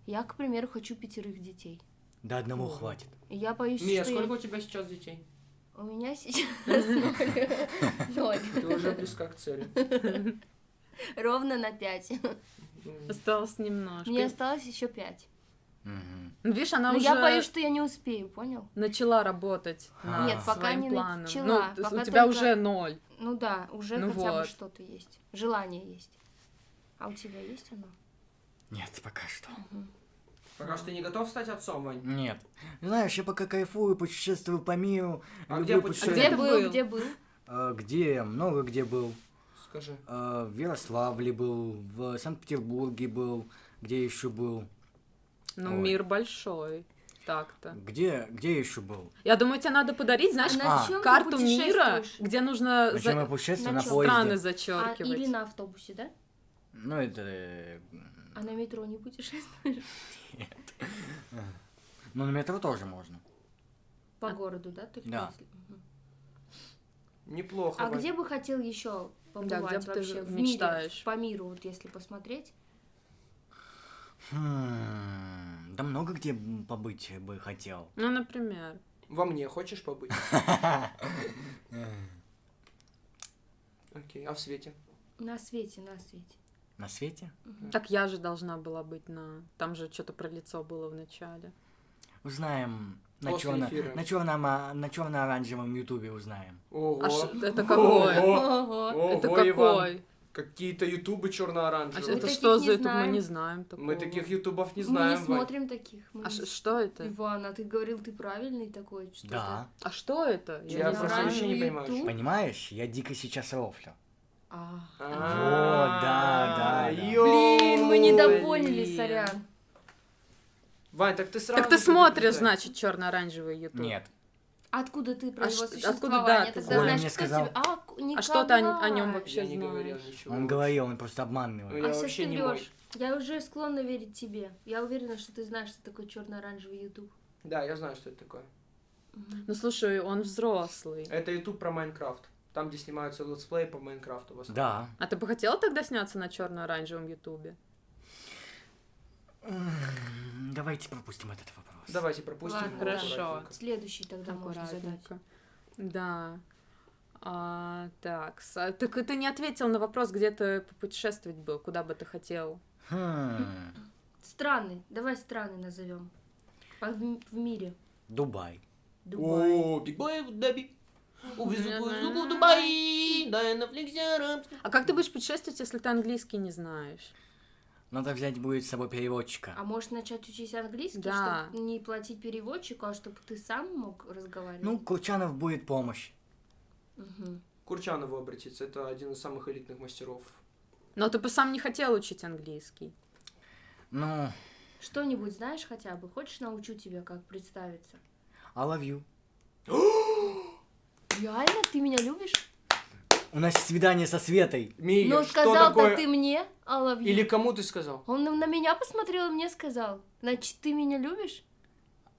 Я, к примеру, хочу пятерых детей. До одного Ого. хватит. Я боюсь, Мия, что сколько я- у тебя сейчас детей? У меня сейчас ноль. Ты уже близка к цели. Ровно на пять. Осталось немножко. Мне осталось еще пять. Ну, видишь, она Но уже я боюсь, что я не успею, понял? начала работать А. над Нет, пока своим не планом. начала, Ну, то есть пока у тебя только- уже ноль. Ну да, уже Ну хотя бы вот. что-то есть. Желание есть. А у тебя есть оно? Нет, пока что. Пока что ты не готов стать отцом, Вань? Нет. Знаешь, я пока кайфую, путешествую по миру. А люблю где А путешествовать? где был, где был? А, где? Много где был. Скажи. А, в Ярославле был, в Санкт-Петербурге был. Где еще был? Ну, Ой. мир большой. Так-то. Где, где еще был? Я думаю, тебе надо подарить, знаешь, А на а, карту мира, где нужно за- я путешествую? на На поезде. страны А, зачеркивать. или на автобусе, да? Ну, это... А на метро не путешествуешь? Ну, на метро тоже можно. По А- городу, да? Только Да. если-. Неплохо, А Вань. где бы хотел еще побывать где бы ты вообще в мечтаешь? мире, по миру, вот если посмотреть? Хм, да много где побыть бы хотел. Ну, например. Во мне хочешь побыть? Окей, а в свете? На свете, на свете. На свете? Так я же должна была быть на... Там же что-то про лицо было в начале. Узнаем на, черно... на, черном, а, на черно-оранжевом ютубе узнаем. Ого. А ш- это какое? Ого. Ого. Это Ого, Иван. какой? Какие-то ютубы А черно-оранжевые. это таких что не за ютуб? Мы не знаем такого. Мы таких ютубов не Мы знаем. не Вань. смотрим таких. мы А не что это? Иван, а ты говорил, ты правильный такой. Что Да. А что это? Я не просто вообще не понимаю, YouTube? Понимаешь, я дико сейчас рофлю. А, А, да, да, да. Блин, мы не ёй. допоняли, блин. сорян. Вань, так ты сразу... Так ты смотришь, значит, черно-оранжевый ютуб. Нет. Откуда ты про А его ш- существование? откуда, да, ты знаешь? Мне кто сказал. тебе- А, А что ты о, о нем вообще Я не говорил знаешь? ничего. Он говорил, он просто обманывает. Ну, А Я сейчас вообще ты не врешь. Я уже склонна верить тебе. Я уверена, что ты знаешь, что такое черно-оранжевый YouTube. Да, я знаю, что это такое. Ну слушай, он взрослый. Это ютуб про Майнкрафт. Там, где снимаются летсплеи по Майнкрафту. в основном. Да. А ты бы хотела тогда сняться на черно-оранжевом ютубе? Давайте пропустим этот вопрос. Давайте пропустим. Ладно, хорошо. Следующий тогда можно задать. Аккуратненько. Да. А, так, с- а, так ты не ответил на вопрос, где ты путешествовать был, куда бы ты хотел. Хм, Страны. Давай страны назовем. По- В, в мире. Дубай. Дубай. О, Big Boy, да, Big. Увезу твою суку в Дубай, дай на фликсе арабский. А как ты будешь путешествовать, если ты английский не знаешь? Надо взять будет с собой переводчика. А можешь начать учить английский, Да. чтобы не платить переводчику, а чтобы ты сам мог разговаривать? Ну, Курчанов будет помощь. К Курчанову обратиться, это один из самых элитных мастеров. Но ты бы сам не хотел учить английский. Ну, Что-нибудь знаешь хотя бы? Хочешь научу тебя, как представиться? I love you. Реально? Ты меня любишь? У нас свидание со Светой. Мия, Но что сказал-то такое? ты мне, you. Или кому ты сказал? Он на, меня посмотрел и мне сказал. Значит, ты меня любишь?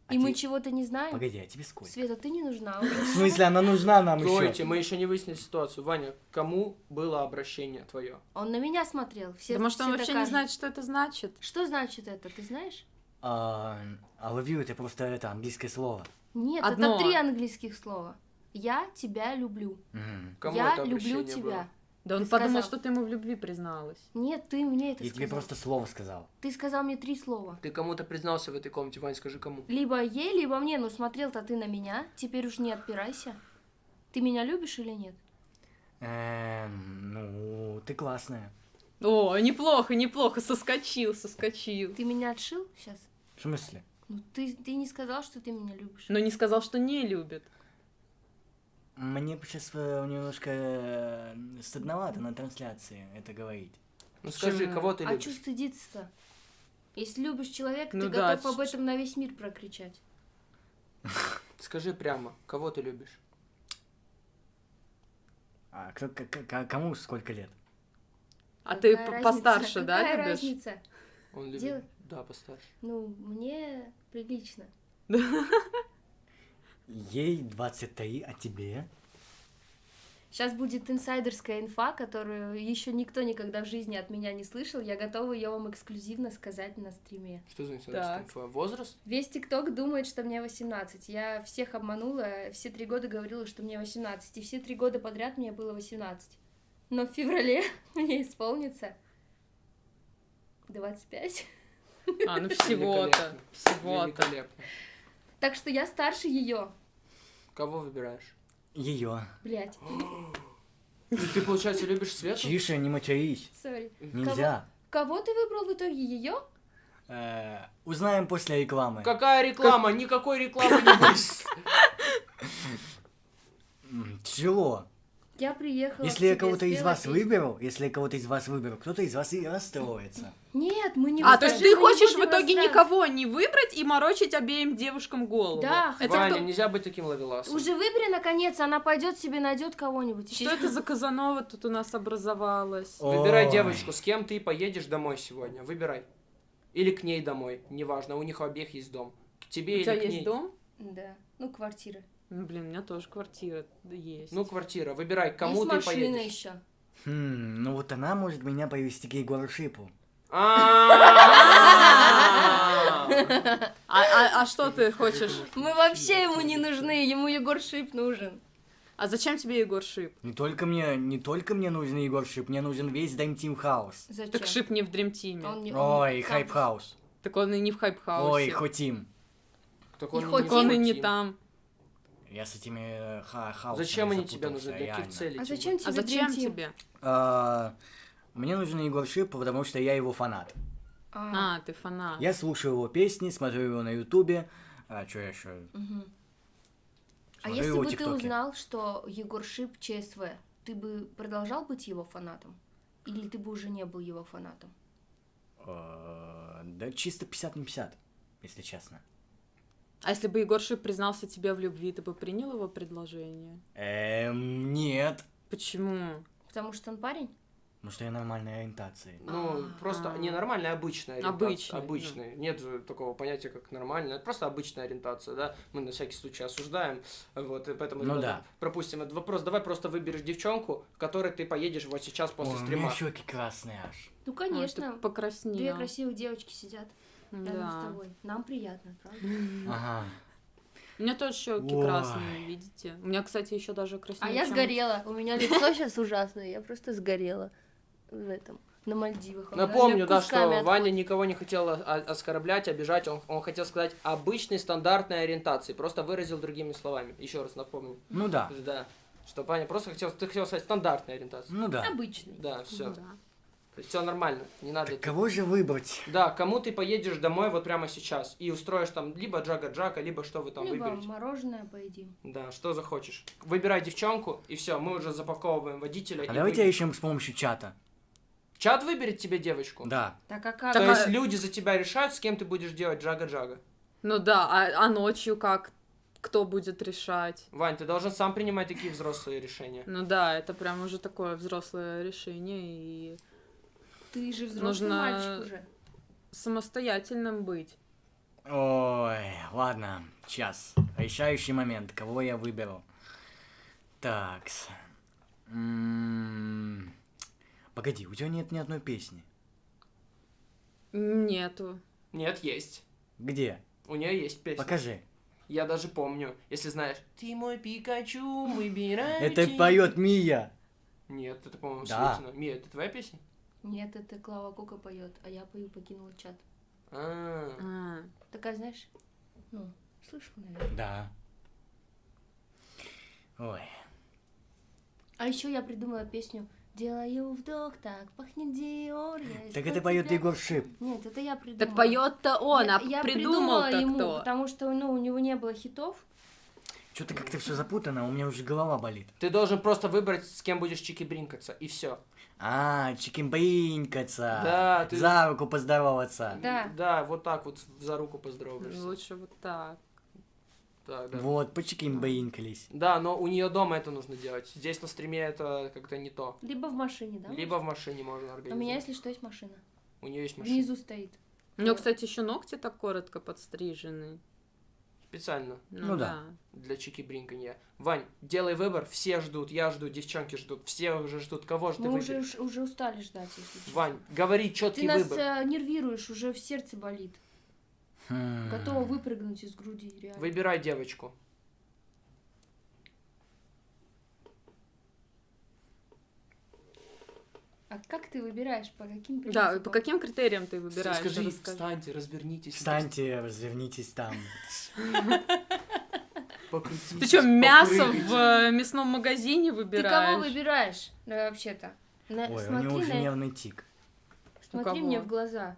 А и мы те- чего-то не знаем? Погоди, а тебе сколько? Света, ты не нужна. В смысле, она нужна нам Стойте, еще? мы еще не выяснили ситуацию. Ваня, кому было обращение твое? Он на меня смотрел. Все, да может, он вообще не знает, что это значит? Что значит это, ты знаешь? I love you это просто это английское слово. Нет, Одно. это три английских слова. Я тебя люблю. Кому я люблю тебя. было? Да он Ты подумал, сказал. что ты ему в любви призналась. Нет, ты мне это Я сказал. тебе просто слово сказал. Ты сказал мне три слова. Ты кому-то признался в этой комнате, Вань, скажи кому. Либо ей, либо мне. Ну, смотрел-то ты на меня. Теперь уж не отпирайся. Ты меня любишь или нет? Эм, ну, ты классная. О, неплохо, неплохо, соскочил, соскочил. Ты меня отшил сейчас? В смысле? Ну, ты, ты не сказал, что ты меня любишь. Но не сказал, что не любит. Мне сейчас немножко э, стыдновато на трансляции это говорить. Ну скажи, кого ты а любишь? что стыдиться-то? Если любишь человека, Ну ты да, готов об этом на весь мир прокричать. Скажи прямо, кого ты любишь? А кто, к- к- кому сколько лет? А ты Какая п- разница? постарше, да, Какая любишь? разница? Он любит... Делай. Да, постарше. Ну, мне прилично. Ей 23, а тебе? Сейчас будет инсайдерская инфа, которую еще никто никогда в жизни от меня не слышал. Я готова ее вам эксклюзивно сказать на стриме. Что за Так. информация? Возраст? Весь ТикТок думает, что мне 18. Я всех обманула, все три года говорила, что мне 18. И все три года подряд мне было 18. Но в феврале мне исполнится 25. А, ну всего-то, Великолепно. всего-то. Так что я старше ее. Кого выбираешь? Ее. Блять, Ты, получается, любишь Свету? Тише, не матерись. сори. Нельзя. Кого ты выбрал в итоге ее? Э, узнаем после рекламы. Какая реклама? Никакой рекламы не будет. Тяжело. Я приехала. Если к я кого-то из вас песню. выберу, если я кого-то из вас выберу, кто-то из вас и расстроится. Нет, мы не А, то есть ты хочешь в итоге никого не выбрать и морочить обеим девушкам голову? Да, это Ваня, кто- нельзя быть таким ловеласом. Уже выбери, наконец, она пойдет себе найдет кого-нибудь. Что это за Казанова тут у нас образовалась? Выбирай девочку, с кем ты поедешь домой сегодня. Выбирай. Или к ней домой, неважно, у них у обеих есть дом. К тебе У или тебя к есть ней. дом? Да, ну квартира. Ну, блин, у меня тоже квартира есть. Ну, квартира. Выбирай, кому Есть ты машина поедешь. еще. Хм, ну вот она может меня повести к Егору Шипу. А. А, а- а что ты хочешь? Мы вообще ему не нужны, ему Егор Шип нужен. А зачем тебе Егор Шип? Не только мне, не только мне нужен Егор Шип, мне нужен весь Dream Team House. Зачем? Так Шип не в Dream Team. Он не- он Ой, сам Хайп House. Так он и не в Хайп Хаусе. Ой, Хотим. Так И он хоть Так он и не хотим. там. Я с этими э, ха хаусами Зачем они тебе нужны? Для каких целей? А зачем тебе А зачем тебе? А, Мне нужен Егор Шип, потому что я его фанат. А, А, ты фанат. Я слушаю его песни, смотрю его на Ютубе. А что я еще? мгм. А если бы ты узнал, что Егор Шип ЧСВ, ты бы продолжал быть его фанатом? Или ты бы уже не был его фанатом? Э, Да чисто 50 на 50, если честно. А если бы Егор Шип признался тебе в любви, ты бы принял его предложение? Эм, нет. Почему? Потому что он парень? Потому что я нормальной ориентации. Ну, А. просто не нормальная, обычная ориентация. Обычная, Обычная. Нет же такого понятия, как нормальная. Это просто обычная ориентация, да. Мы на всякий случай осуждаем. Вот, и поэтому Ну да. пропустим этот вопрос. Давай просто выберешь девчонку, которой ты поедешь вот сейчас после Ой, у стрима. меня щеки красные аж. Ну, А, конечно. ты покраснел. Две красивые девочки сидят рядом с Да. тобой. Нам приятно, правда? Ага. У меня тоже щеки Ой. красные, видите? У меня, кстати, еще даже краснее. А я сгорела. У меня лицо сейчас ужасное. Я просто сгорела в этом, на Мальдивах. Напомню, да, что Ваня отходит. никого не хотел оскорблять, обижать. Он, он хотел сказать обычной стандартной ориентации. Просто выразил другими словами. Еще раз напомню. Ну да. Да. Что Ваня просто хотел, ты хотел сказать стандартная ориентация. Ну да. Обычный. Да, все. Да. Все нормально. Не надо. Так кого же выбрать? Да, кому ты поедешь домой вот прямо сейчас и устроишь там либо джага-джака, либо что вы там Либо выберете. мороженое поедим. Да, что захочешь. Выбирай девчонку, и все, мы уже запаковываем водителя. А давайте вы- ищем с помощью чата. Чат выберет тебе девочку? Да. Так а как? То Так, есть а- люди за тебя решают, с кем ты будешь делать джага-джага. Ну да, а, а ночью как? Кто будет решать? Вань, ты должен сам принимать такие взрослые решения. Ну да, это прям уже такое взрослое решение и Ты же взрослый Нужно- мальчик уже. самостоятельным быть. Ой, ладно, сейчас. Решающий момент, кого я выберу. Такс. М, Погоди, у тебя нет ни одной песни. Нету. Нет, есть. Где? У нее есть песня. Покажи. Я даже помню, если знаешь. Ты мой Пикачу, выбирай. Это тебя». поет Мия. Нет, это, по-моему, Да. Мия, это твоя песня? Нет, это Клава Кока поет, а я пою покинула чат. А, А, Такая, знаешь, ну, слышал, наверное. Да. Ой. А еще я придумала песню Делаю вдох, так пахнет Диор. Так это поет тебя». Егор Шип. Нет, это я придумала. Так поет-то он, я, а я придумал-то придумала ему, кто? потому что ну, у него не было хитов. Что-то как-то все запутано, у меня уже голова болит. Ты должен просто выбрать, с кем будешь чики-бринкаться, и все. А, чикимбринкаться. Да, ты- За руку поздороваться. Да. Да, вот так вот за руку поздороваешься. Лучше вот так. Так, да. Вот, почикимбринкались. Да, но у нее дома это нужно делать. Здесь на стриме это как-то не то. Либо в машине, да? Либо в машине можно У организовать. меня, если что, есть машина. У нее есть машина. Внизу стоит. У него, кстати, еще ногти так коротко подстрижены. Специально Ну да. для чики-бринканья. Вань, делай выбор, все ждут, я жду, девчонки ждут, все уже ждут. Кого же ты Мы уже, выберешь? уже устали ждать, если честно. Вань, говори Ты четкий нас выбор. э, нервируешь, уже в сердце болит. Хм. Готова выпрыгнуть из груди, реально. Выбирай девочку. А как ты выбираешь? По каким принципам? Да, по каким критериям ты выбираешь? Скажи, Расскажи. встаньте, развернитесь. Встаньте, развернитесь там. покрутитесь, Ты что, мясо в э, мясном магазине Ты выбираешь? кого выбираешь? Да, вообще-то. На- Ой, у смотри него уже на- нервный тик. смотри мне в глаза.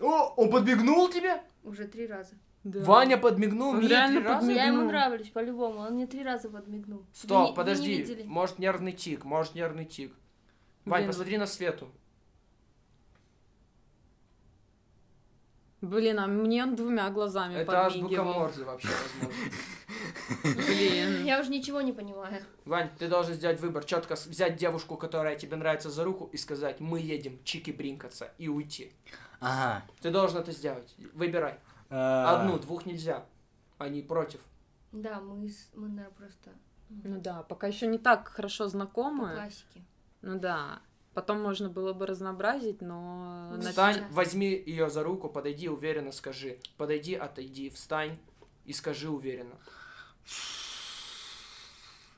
О, он подмигнул тебе? Уже три раза. Да. Ваня подмигнул Он мне реально три раза? подмигнул. Я ему нравлюсь по-любому. Он мне три раза подмигнул. Вы не- Стоп, вы не подожди. видели? Может нервный тик, может нервный тик. Вань, Блин. посмотри на Свету. Блин, а мне он двумя глазами Это азбука. Морзе вообще, возможно. Блин. Я уже ничего не понимаю. Вань, ты должен сделать выбор, четко взять девушку, которая тебе нравится за руку, и сказать, мы едем чики-бринкаться, и уйти. Ага. Ты должен это сделать. Выбирай. А, Одну, двух нельзя. Они против. Да, мы, мы наверное, просто Ну да, пока еще не так хорошо по знакомы. классике. Ну да. Потом можно было бы разнообразить, но... Ну, Встань, сейчас. возьми ее за руку, подойди, уверенно скажи. Подойди, отойди, встань. и скажи уверенно.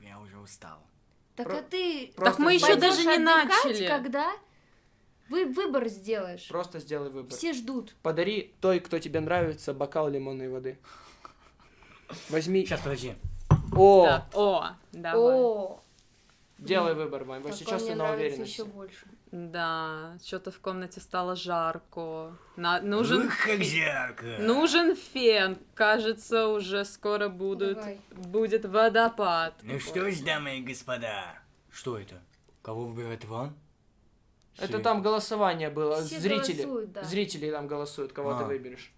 Я уже устал. Так Про- а ты Просто Так мы еще даже не начали. когда вы выбор сделаешь. Просто сделай выбор. Все ждут. Подари той, кто тебе нравится, бокал лимонной воды. Возьми. Сейчас, подожди. О, Да. О, давай. О, делай выбор, Вань. Вот сейчас ты на нравится уверенности. еще больше. Да, что-то в комнате стало жарко. На- нужен, Ух, как жарко. нужен фен. Кажется, уже скоро будут, Давай. будет водопад. Ну что ж, дамы и господа. Что это? Кого выбирает Иван? Это там голосование было. Все Зрители. голосуют, да. Зрители там голосуют, кого ты А. выберешь.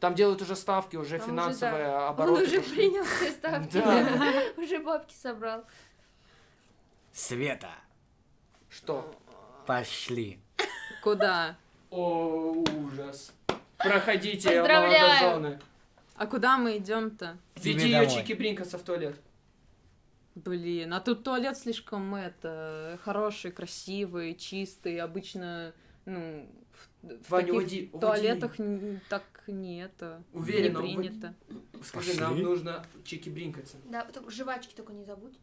Там делают уже ставки, уже Там уже, финансовые да. обороты. Он уже пошли. принял все ставки. Уже бабки собрал. Света, Что? пошли. Куда? О, ужас. Проходите, молодожены. А куда мы идем-то? Веди ее домой. Чики Бринкаса в туалет. Блин, а тут туалет слишком это хороший, красивый, чистый. Обычно, ну, в, в Ваня, таких уйди, уйди. туалетах н- так не это Уверенно, не уйди. принято. Скажи, Пошли. нам нужно Чики Бринкаться. Да, только жвачки только не забудь.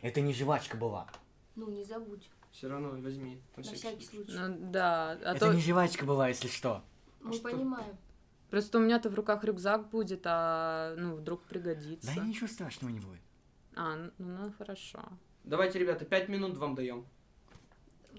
Это не жвачка была. Ну, не забудь. Все равно возьми. на На всякий случай. Ну да, а это то не жвачка была, если что. Мы что? понимаем. просто у меня-то в руках рюкзак будет, а ну вдруг пригодится. Да ничего страшного не будет. А, ну, ну хорошо. Давайте, ребята, пять минут вам даем.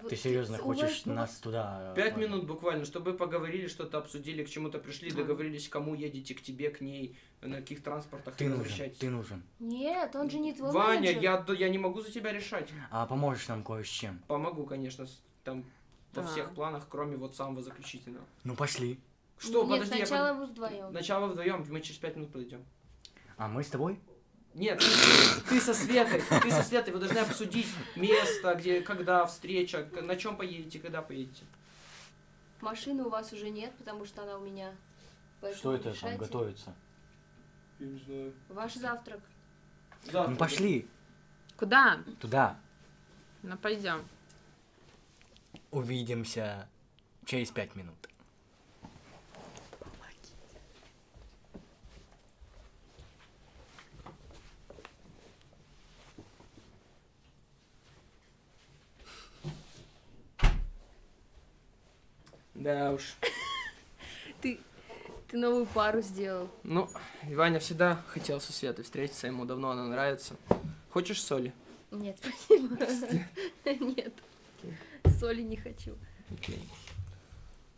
Ты серьезно хочешь нас туда... Пять минут буквально, чтобы поговорили, что-то обсудили, к чему-то пришли, А. договорились, кому едете, к тебе, к ней, на каких транспортах Ты нужен, ты нужен. Нет, он же не твой Ваня, менеджер. я, я не могу за тебя решать. А поможешь нам кое с чем? Помогу, конечно, там во А. всех планах, кроме вот самого заключительного. Ну пошли. Что, Нет, подожди, я сначала вы вдвоем. Начало вдвоем, мы через пять минут подойдем. А мы с тобой? Нет, ты, ты со Светой, ты со Светой, вы должны обсудить место, где, когда встреча, на чем поедете, когда поедете. Машины у вас уже нет, потому что она у меня. Поэтому Что это там решайте. готовится? Я не знаю. Ваш завтрак. Завтра. Ну пошли. Куда? Туда. Ну пойдем. Увидимся через пять минут. Да уж. Ты, ты новую пару сделал. Ну, Ваня всегда хотел со Светой встретиться, ему давно она нравится. Хочешь соли? Нет, спасибо. Нет. Соли не хочу. Окей.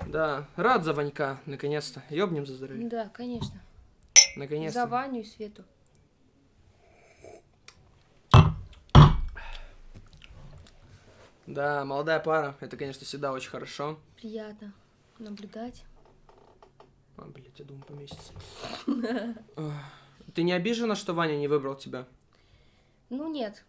Да, рад за Ванька, наконец-то. Ёбнем за здоровье. Да, конечно. За Наконец-то. Ваню и Свету. Да, молодая пара, это, конечно, всегда очень хорошо. Приятно наблюдать. А, блядь, я думаю, поместится. Ты не обижена, что Ваня не выбрал тебя? Ну нет,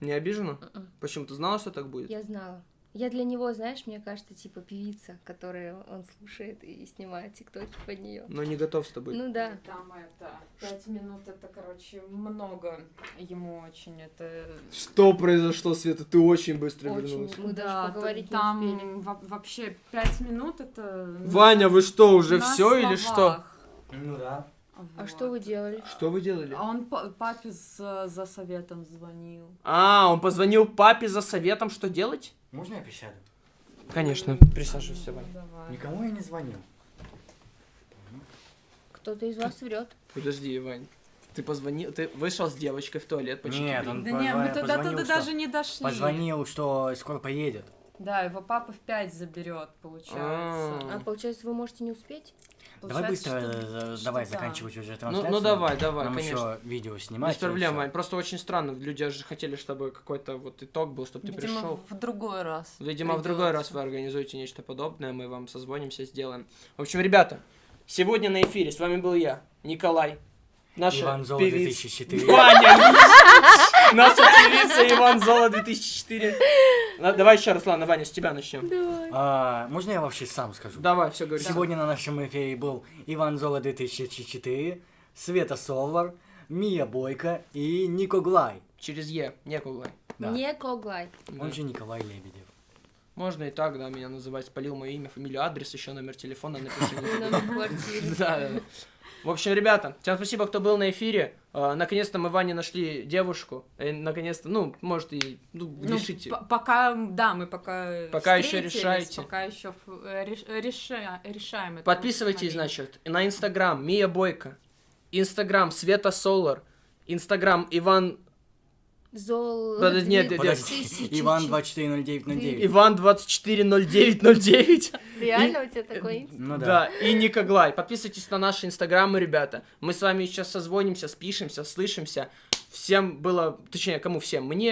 Не обижена? Мгм. Почему? Ты знала, что так будет? я знала. Я для него, знаешь, мне кажется, типа певица, которую он слушает и снимает тиктоки под нее. Но не готов с тобой. Ну да. Там это, пять минут, это, короче, много. Ему очень это... Что произошло, Света? Ты очень быстро Очень. вернулась. Мы даже Да, поговорить не там успели. во- вообще пять минут это... ну, Ваня, вы что, уже все или что? Ну да. А Вот. что вы делали? Что вы делали? А он па- папе за, за советом звонил. А, он позвонил папе за советом, что делать? Можно я присяду? Конечно, присаживайся, Ваня. Давай. Никому я не звонил. Кто-то из вас врет. Подожди, Вань. Ты позвонил, ты вышел с девочкой в туалет почти. Нет, он Да не, мы позва- туда, позвонил, туда что- даже не дошли. Позвонил, что скоро поедет. Да, его папа в пять заберет, получается. А. А получается, вы можете не успеть? Давай быстро что- э, что давай да. заканчивать уже Ну, трансляцию. ну давай, давай, Нам конечно. еще видео снимать. Без проблем. Вань. Просто очень странно. Люди же хотели, чтобы какой-то вот итог был, чтобы ты Видимо, пришел. в другой раз. Видимо, в другой раз вы организуете нечто подобное, мы вам созвонимся, сделаем. В общем, ребята, сегодня на эфире с вами был я, Николай, наша Иван Золо певица- 2004. Ваня! Наша певица Иван Золо 2004. Ну, Давай еще раз, ладно, Ваня, с тебя начнем. А, можно я вообще сам скажу? Давай, все говори. Сегодня на нашем эфире был Иван Золо 2004, Света Солвар, Мия Бойко и Нико Глай. Через Е, некуда. Да. Не коглай. Он же Николай Лебедев. Можно и так, да, меня называть, спалил мое имя, фамилию, адрес, еще номер телефона, напиши. Номер квартиры. Да. В общем, ребята, всем спасибо, кто был на эфире. А, наконец-то мы Ване нашли девушку. И, наконец-то, ну, может, и ну, Ну, решите. пока, да, мы пока Пока еще решаете. Пока еще э, реш- реша- решаем это Подписывайтесь, значит, на Инстаграм Мия Бойко, Инстаграм Света Солар, Инстаграм Иван Зол... Подожди, нет, нет, нет. Иван чуть- 240909. Иван 240909. Реально у тебя такой? Ну да. Да, и Никоглай. Подписывайтесь на наши инстаграмы, ребята. Мы с вами сейчас созвонимся, спишемся, слышимся. Всем было, точнее, кому всем? Мне,